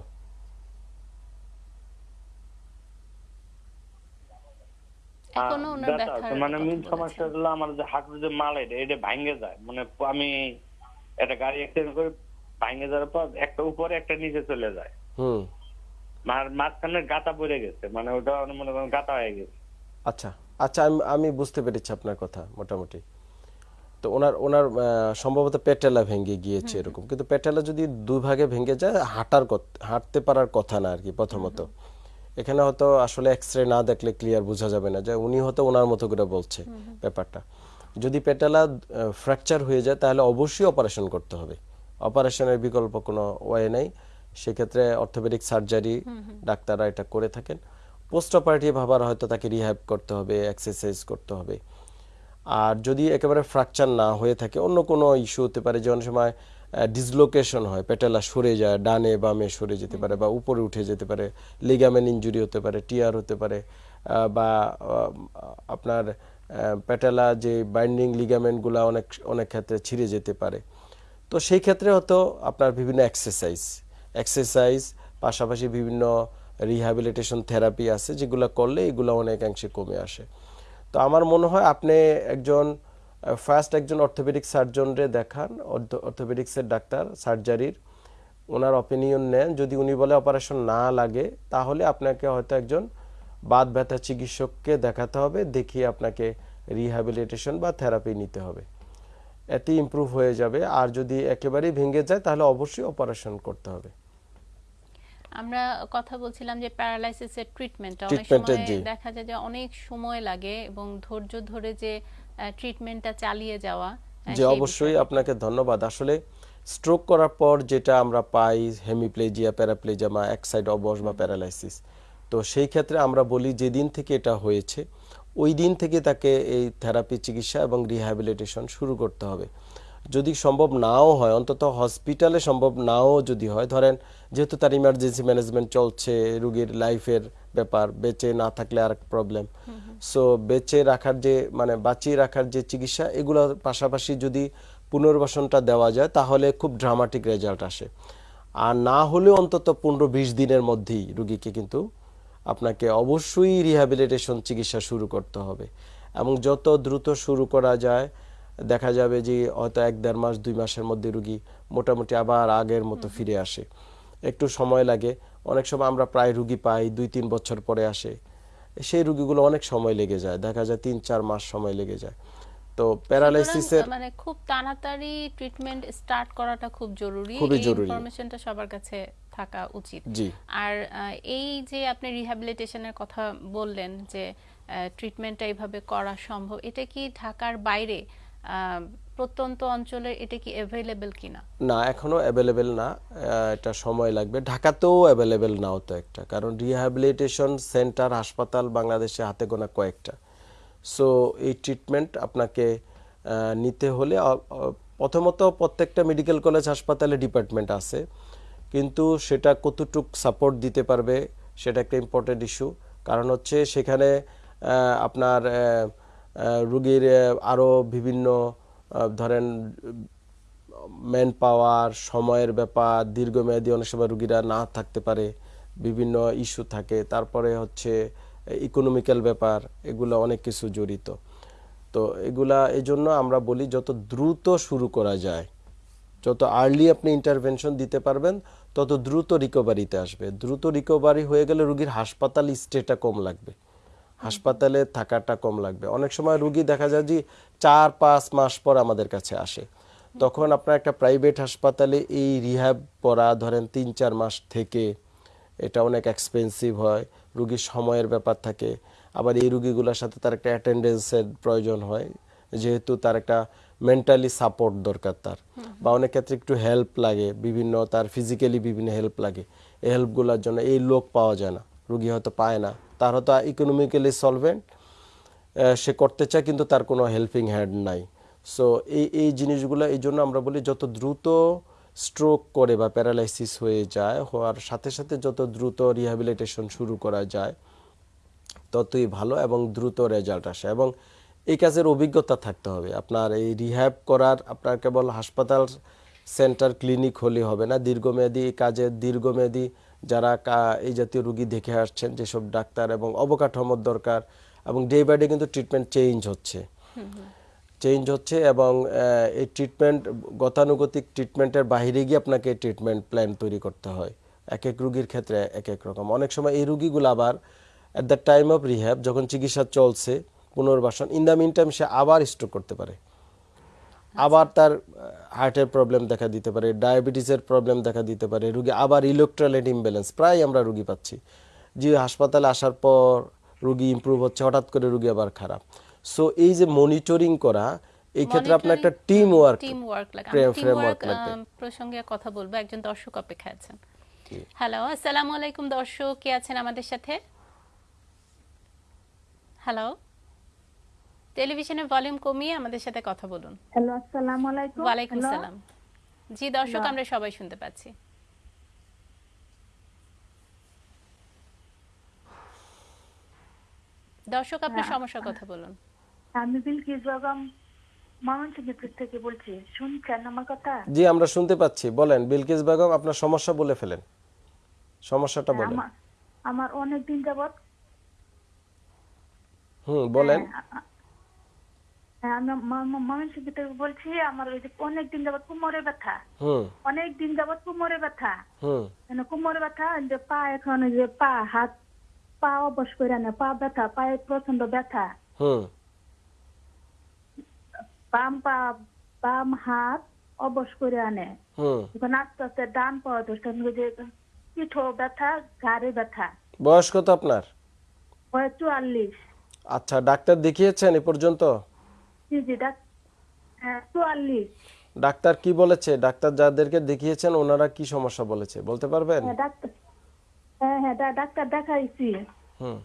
এখনও ওনার ব্যথা মানে মেন সমস্যা হলো আমার যে হাঁটুর যে মালাই এটা ভাঙে যায় মানে আমি একটা গাড়ি অ্যাক্সিডেন্ট করে ভাঙে যাওয়ার পর একটা উপরে একটা নিচে চলে যায়। হুম। গাতা পড়ে গেছে মানে ওটা মনে করেন গাতা হয়ে গেছে। আচ্ছা আচ্ছা আমি আমি বুঝতে পেরেছি আপনার কথা মোটামুটি। তো ওনার ওনার সম্ভবত পেটেলা ভেঙে গিয়েছে এরকম। কিন্তু পেটেলা যদি দুই ভাগে ভেঙে যায় হাঁটার হাঁটতে পারার কথা না আর কি প্রথমত। এখানে হয়তো আসলে এক্স রে না দেখলে ক্লিয়ার বোঝা যাবে না যে উনি হয়তো ওনার মতো করে বলছে ব্যাপারটা। যদি পেটেলা ফ্র্যাকচার হয়ে যায় তাহলে অবশ্যই অপারেশন করতে হবে। অপারেশনের বিকল্প কোনো ওয়ে নেই। সেক্ষেত্রে অর্থোপেডিক সার্জারি ডাক্তাররা এটা করে থাকেন। পোস্ট অপারেটিভ আবার হয়তো তাকে রিহ্যাব করতে হবে এক্সারসাইজ করতে হবে। আর যদি একেবারে ফ্র্যাকচার না হয়ে থাকে অন্য কোনো ইস্যু হতে পারে যে অনেক সময় ডিসলোকেশন হয় পেটেলা সরে যায় ডানে বামে সরে যেতে পারে বা উপরে উঠে যেতে পারে লিগামেন্ট ইঞ্জুরি হতে পারে টিয়ার হতে পারে বা আপনার পেটেলা যে বাইন্ডিং লিগামেন্টগুলো অনেক অনেক ক্ষেত্রে ছিঁড়ে যেতে পারে। তো সেই ক্ষেত্রে হয়তো আপনার বিভিন্ন এক্সারসাইজ এক্সারসাইজ পাশাপাশি বিভিন্ন রিহ্যাবিলিটেশন থেরাপি আছে, যেগুলো করলে এগুলো অনেকাংশে কমে আসে। তো আমার মনে হয় আপনি একজন ফার্স্ট একজন অর্থোপেডিক সার্জনরে দেখান অর্থোপেডিক্সের ডাক্তার সার্জারির ওনার অপিনিয়ন নেন। যদি উনি বলে অপারেশন না লাগে, তাহলে আপনাকে হয়তো একজন বাদ ব্যথা চিকিৎসককে দেখাতে হবে, দেখিয়ে আপনাকে রিহ্যাবিলিটেশন বা থেরাপি নিতে হবে। এতে ইমপ্রুভ হয়ে যাবে। আর যদি একেবারেই ভেঙে যায়, তাহলে অবশ্যই অপারেশন করতে হবে। আমরা কথা বলছিলাম যে প্যারালাইসিসের ট্রিটমেন্ট অনেক সময় দেখা যায় যে অনেক সময় লাগে এবং ধৈর্য ধরে যে ট্রিটমেন্টটা চালিয়ে যাওয়া যে অবশ্যই আপনাকে ধন্যবাদ। আসলে স্ট্রোক করার পর যেটা আমরা পাই হেমিপ্লেজিয়া প্যারাপ্লেজিয়া বা এক সাইড অবশ বা প্যারালাইসিস তো সেই ক্ষেত্রে আমরা বলি যেদিন থেকে এটা হয়েছে ওই দিন থেকে তাকে এই থেরাপি চিকিৎসা এবং রিহ্যাবিলিটেশন শুরু করতে হবে। যদি সম্ভব নাও হয়, অন্তত হসপিটালে সম্ভব নাও যদি হয়, ধরেন যেহেতু তার ইমার্জেন্সি ম্যানেজমেন্ট চলছে, রুগীর লাইফের ব্যাপার, বেঁচে না থাকলে আর প্রবলেম সো বেঁচে রাখার যে মানে বাঁচিয়ে রাখার যে চিকিৎসা এগুলোর পাশাপাশি যদি পুনর্বাসনটা দেওয়া যায়, তাহলে খুব ড্রামাটিক রেজাল্ট আসে। আর না হলেও অন্তত পনেরো বিশ দিনের মধ্যেই রুগীকে কিন্তু আপনাকে অবশ্যই রিহ্যাবিলিটেশন চিকিৎসা শুরু করতে হবে। এবং যত দ্রুত শুরু করা যায় দেখা যাবে যে হয়তো এক দেড় মাস দুই মাসের মধ্যে রুগী মোটামুটি আবার আগের মতো ফিরে আসে। একটু সময় লাগে। অনেক সময় আমরা প্রায় রুগী পাই দুই তিন বছর পরে আসে। সেই রুগীগুলো অনেক সময় লেগে যায়। দেখা যায় তিন চার মাস সময় লেগে যায়। তো প্যারালাইসিসের মানে খুব তাড়াতাড়ি ট্রিটমেন্ট স্টার্ট করাটা খুব জরুরি। এই জরুরি। ইনফরমেশনটা সবার কাছে থাকা উচিত। জি। আর এই যে আপনি রিহ্যাবিলিটেশনের কথা বললেন যে ট্রিটমেন্টটা এইভাবে করা সম্ভব এটা কি ঢাকার বাইরে প্রত্যন্ত অঞ্চলে এটা কি অ্যাভেলেবল কিনা? না, এখনও অ্যাভেলেবেল না। এটা সময় লাগবে। ঢাকাতেও অ্যাভেলেবেল নাও তো একটা, কারণ রিহ্যাবিলিটেশন সেন্টার হাসপাতাল বাংলাদেশে হাতে গোনা কয়েকটা। সো এই ট্রিটমেন্ট আপনাকে নিতে হলে প্রথমত প্রত্যেকটা মেডিকেল কলেজ হাসপাতালে ডিপার্টমেন্ট আছে। কিন্তু সেটা কতটুক সাপোর্ট দিতে পারবে, সেটা একটা ইম্পর্টেন্ট ইস্যু কারণ হচ্ছে সেখানে আপনার রুগীর আরও বিভিন্ন ধরেন ম্যান পাওয়ার সময়ের ব্যাপার, দীর্ঘমেয়াদী অনেক সময় রুগীরা না থাকতে পারে, বিভিন্ন ইস্যু থাকে, তারপরে হচ্ছে ইকোনমিক্যাল ব্যাপার, এগুলো অনেক কিছু জড়িত। তো এগুলা এই জন্য আমরা বলি যত দ্রুত শুরু করা যায়, যত আর্লি আপনি ইন্টারভেনশন দিতে পারবেন, তত দ্রুত রিকভারিতে আসবে। দ্রুত রিকভারি হয়ে গেলে রুগীর হাসপাতাল স্টেটা কম লাগবে। হাসপাতালে থাকাটা কম লাগবে। অনেক সময় রুগী দেখা যায় যে চার, পাঁচ মাস পর আমাদের কাছে আসে। তখন আপনার একটা প্রাইভেট হাসপাতালে এই রিহ্যাব করা ধরেন তিন, চার মাস থেকে এটা অনেক এক্সপেন্সিভ হয় রুগীর সময়ের ব্যাপার থাকে। আবার এই রুগীগুলোর সাথে তার একটা অ্যাটেন্ডেন্সের প্রয়োজন হয়, যেহেতু তার একটা মেন্টালি সাপোর্ট দরকার তার। বা অনেক ক্ষেত্রে একটু হেল্প লাগে, বিভিন্ন তার ফিজিক্যালি বিভিন্ন হেল্প লাগে। এই হেল্পগুলোর জন্য এই লোক পাওয়া যায় না, রুগী হয়তো পায় না। তার হয়তো ইকোনমিক্যালি সলভেন্ট সে করতে চায়, কিন্তু তার কোনো হেল্পিং হ্যান্ড নাই। সো এই এই জিনিসগুলো, এই জন্য আমরা বলি যত দ্রুত স্ট্রোক করে বা প্যারালাইসিস হয়ে যায়, হওয়ার সাথে সাথে যত দ্রুত রিহ্যাবিলিটেশন শুরু করা যায়, ততই ভালো এবং দ্রুত রেজাল্ট আসে। এবং এই কাজের অভিজ্ঞতা থাকতে হবে। আপনার এই রিহ্যাব করার, আপনার কেবল হাসপাতাল সেন্টার ক্লিনিক হলে হবে না। দীর্ঘমেয়াদী কাজের দীর্ঘমেয়াদী যারা এই জাতীয় রুগী দেখে আসছেন, যেসব ডাক্তার এবং অবকাঠামোর দরকার এবং ডে বাই ডে কিন্তু ট্রিটমেন্ট চেঞ্জ হচ্ছে। চেঞ্জ হচ্ছে এবং এই ট্রিটমেন্ট গতানুগতিক ট্রিটমেন্টের বাইরে গিয়ে আপনাকে ট্রিটমেন্ট প্ল্যান তৈরি করতে হয়। এক এক রুগীর ক্ষেত্রে এক এক রকম। অনেক সময় এই রুগীগুলো আবার at the time of rehab যখন চিকিৎসা চলছে, পুনর্বাসন ইন দ্য মিন টাইম সে আবার স্ট্রোক করতে পারে। আবার তার হার্টের প্রবলেম দেখা দিতে পারে ডায়াবেটিসের প্রবলেম দেখা দিতে পারে রুগী আবার ইলেকট্রোলাইট ইমব্যালেন্স প্রায় আমরা রুগী পাচ্ছি। যে হাসপাতালে আসার পর রুগী ইমপ্রুভ হচ্ছে হঠাৎ করে রুগী আবার খারাপ। সো এই যে মনিটরিং করা এই ক্ষেত্রে আপনার একটা টিম ওয়ার্ক টিম ওয়ার্ক লাগে। ফ্রেম- টিম ওয়ার্ক লাগবে। প্রসঙ্গে কথা বলব। একজন দর্শক অপেক্ষা আছেন। হ্যালো আসসালামু আলাইকুম দর্শক কে আছেন আমাদের সাথে? হ্যালো টেলিভিশনের ভলিউম কমিয়ে আমাদের সাথে কথা বলুন। হ্যালো আসসালামু আলাইকুম। ওয়ালাইকুম Hello? সালাম। জি দর্শক আমরা সবাই শুনতে পাচ্ছি। দর্শক আপনার হ্যাঁ। সমস্যার কথা বলুন। আমি বিলকিস বেগম ময়মনসিংহ থেকে বলছি। শুনছেন আমার কথা? জি আমরা শুনতে পাচ্ছি। বলেন বিলকিস বেগম আপনার সমস্যা বলে ফেলেন। সমস্যাটা বলেন। আমার আমার অনেক দিন যাবত হুম বলেন। হ্যাঁ, আমি ময়মনসিংহ থেকে বলছি আমার ওই যে অনেক দিন যাবত কোমরে ব্যথা। অনেক দিন যাবত কোমরে ব্যথা। হুম। কোমরে ব্যথা যে পা এখন যে পা হাত পা অবশ করে না পা ব্যথা পায়ে প্রচণ্ড ব্যথা। বাম পা বাম হাত অবশ করে আনে। হুম। এখন আস্তে আস্তে ডান পাওয়া দোষটা যে পিঠো ব্যথা ঘাড়ে ব্যথা। বয়স কত আপনার? বয়স চুয়াল্লিশ। আচ্ছা ডাক্তার দেখিয়েছেন এ পর্যন্ত? জি জি হ্যাঁ চুয়াল্লিশ। ডাক্তার কি বলেছে? ডাক্তার যাদেরকে দেখিয়েছেন ওনারা কি সমস্যা বলেছে? বলতে পারবেন? হ্যাঁ হ্যাঁ হ্যাঁ ডাক্তার দেখাইছি। হুম।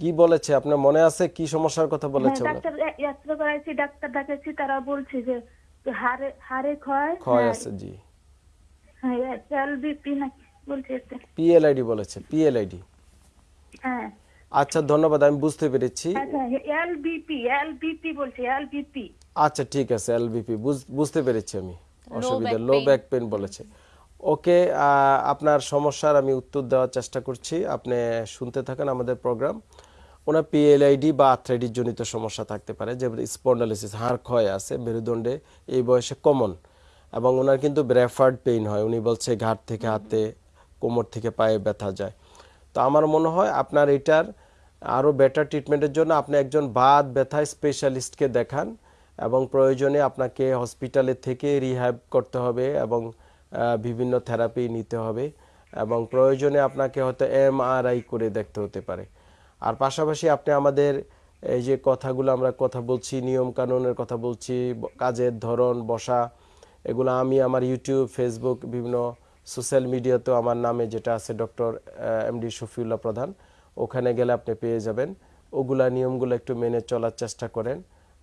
কি বলেছে? আপনার মনে আছে কি সমস্যার কথা হ্যাঁ বলেছে ডাক্তার করাইছি ডাক্তার দেখাইছি তারা বলছে যে হাড়ে হাড়ে ক্ষয় ক্ষয় আছে জি। হ্যাঁ এলবিপি নাকি বলছে একটা। পিএলআইডি বলেছে পিএলআইডি। হ্যাঁ। আচ্ছা ধন্যবাদ আমি বুঝতে পেরেছি। আচ্ছা এলবিপি এলবিপি বলছে এলবিপি আচ্ছা ঠিক আছে এলবিপি বুঝতে পেরেছি আমি। অসুবিধা লো ব্যাক পেন বলেছে। ওকে আপনার সমস্যার আমি উত্তর দেওয়ার চেষ্টা করছি। আপনি শুনতে থাকেন আমাদের প্রোগ্রাম। ওনার পিএলআইডি বা আর্থ্রাইটিস জনিত সমস্যা থাকতে পারে যে স্পন্ডালিসিস হাড় ক্ষয় আছে মেরুদণ্ডে এই বয়সে কমন এবং ওনার কিন্তু ব্রেফার্ড পেইন হয়। উনি বলছে ঘাট থেকে হাতে কোমর থেকে পায়ে ব্যথা যায়। তো আমার মনে হয় আপনার এটার আরও বেটার ট্রিটমেন্টের জন্য আপনি একজন বাদ ব্যথা স্পেশালিস্টকে দেখান এবং প্রয়োজনে আপনাকে হসপিটালে থেকে রিহ্যাব করতে হবে এবং বিভিন্ন থেরাপি নিতে হবে এবং প্রয়োজনে আপনাকে হয়তো এমআরআই করে দেখতে হতে পারে। আর পাশাপাশি আপনি আমাদের এই যে কথাগুলো আমরা কথা বলছি নিয়ম কানুনের কথা বলছি, কাজের ধরন, বসা, এগুলো আমি আমার ইউটিউব ফেসবুক বিভিন্ন সোশ্যাল মিডিয়াতেও আমার নামে যেটা আছে ডক্টর এমডি শফিউল্লাহ প্রধান, ওখানে গেলে আপনি পেয়ে যাবেন। ওগুলা নিয়মগুলো একটু মেনে চলার চেষ্টা করেন।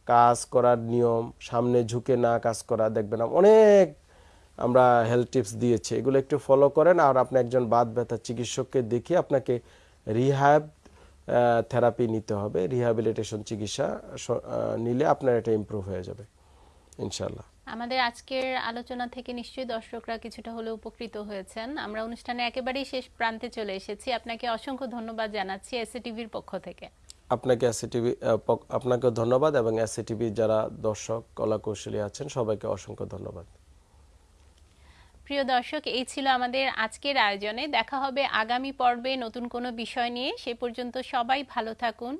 কাজ করার নিয়ম, সামনে ঝুঁকে না কাজ করা, দেখবেন অনেক আমরা হেলথ টিপস দিয়েছি। এগুলো একটু ফলো করেন আর আপনি একজন বাদ ব্যথা চিকিৎসককে দেখিয়ে আপনাকে রিহ্যাব থেরাপি নিতে হবে। রিহ্যাবিলিটেশন চিকিৎসা নিলে আপনার এটা ইমপ্রুভ হয়ে যাবে ইনশাল্লাহ আমাদের আজকের আলোচনা থেকে নিশ্চয়ই দর্শকরা কিছুটা হলেও উপকৃত হয়েছেন। আমরা অনুষ্ঠানে একেবারেই শেষ প্রান্তে চলে এসেছি। আপনাকে অসংখ্য ধন্যবাদ জানাচ্ছি এসএ টিভির পক্ষ থেকে। আপনাকে এসিটিভি আপনাকে ধন্যবাদ এবং এসিটিভি যারা দর্শক কলা কৌশলী আছেন সবাইকে অসংখ্য ধন্যবাদ। প্রিয় দর্শক এই ছিল আমাদের আজকের আয়োজনে। দেখা হবে আগামী পর্বে নতুন কোনো বিষয় নিয়ে। সে পর্যন্ত সবাই ভালো থাকুন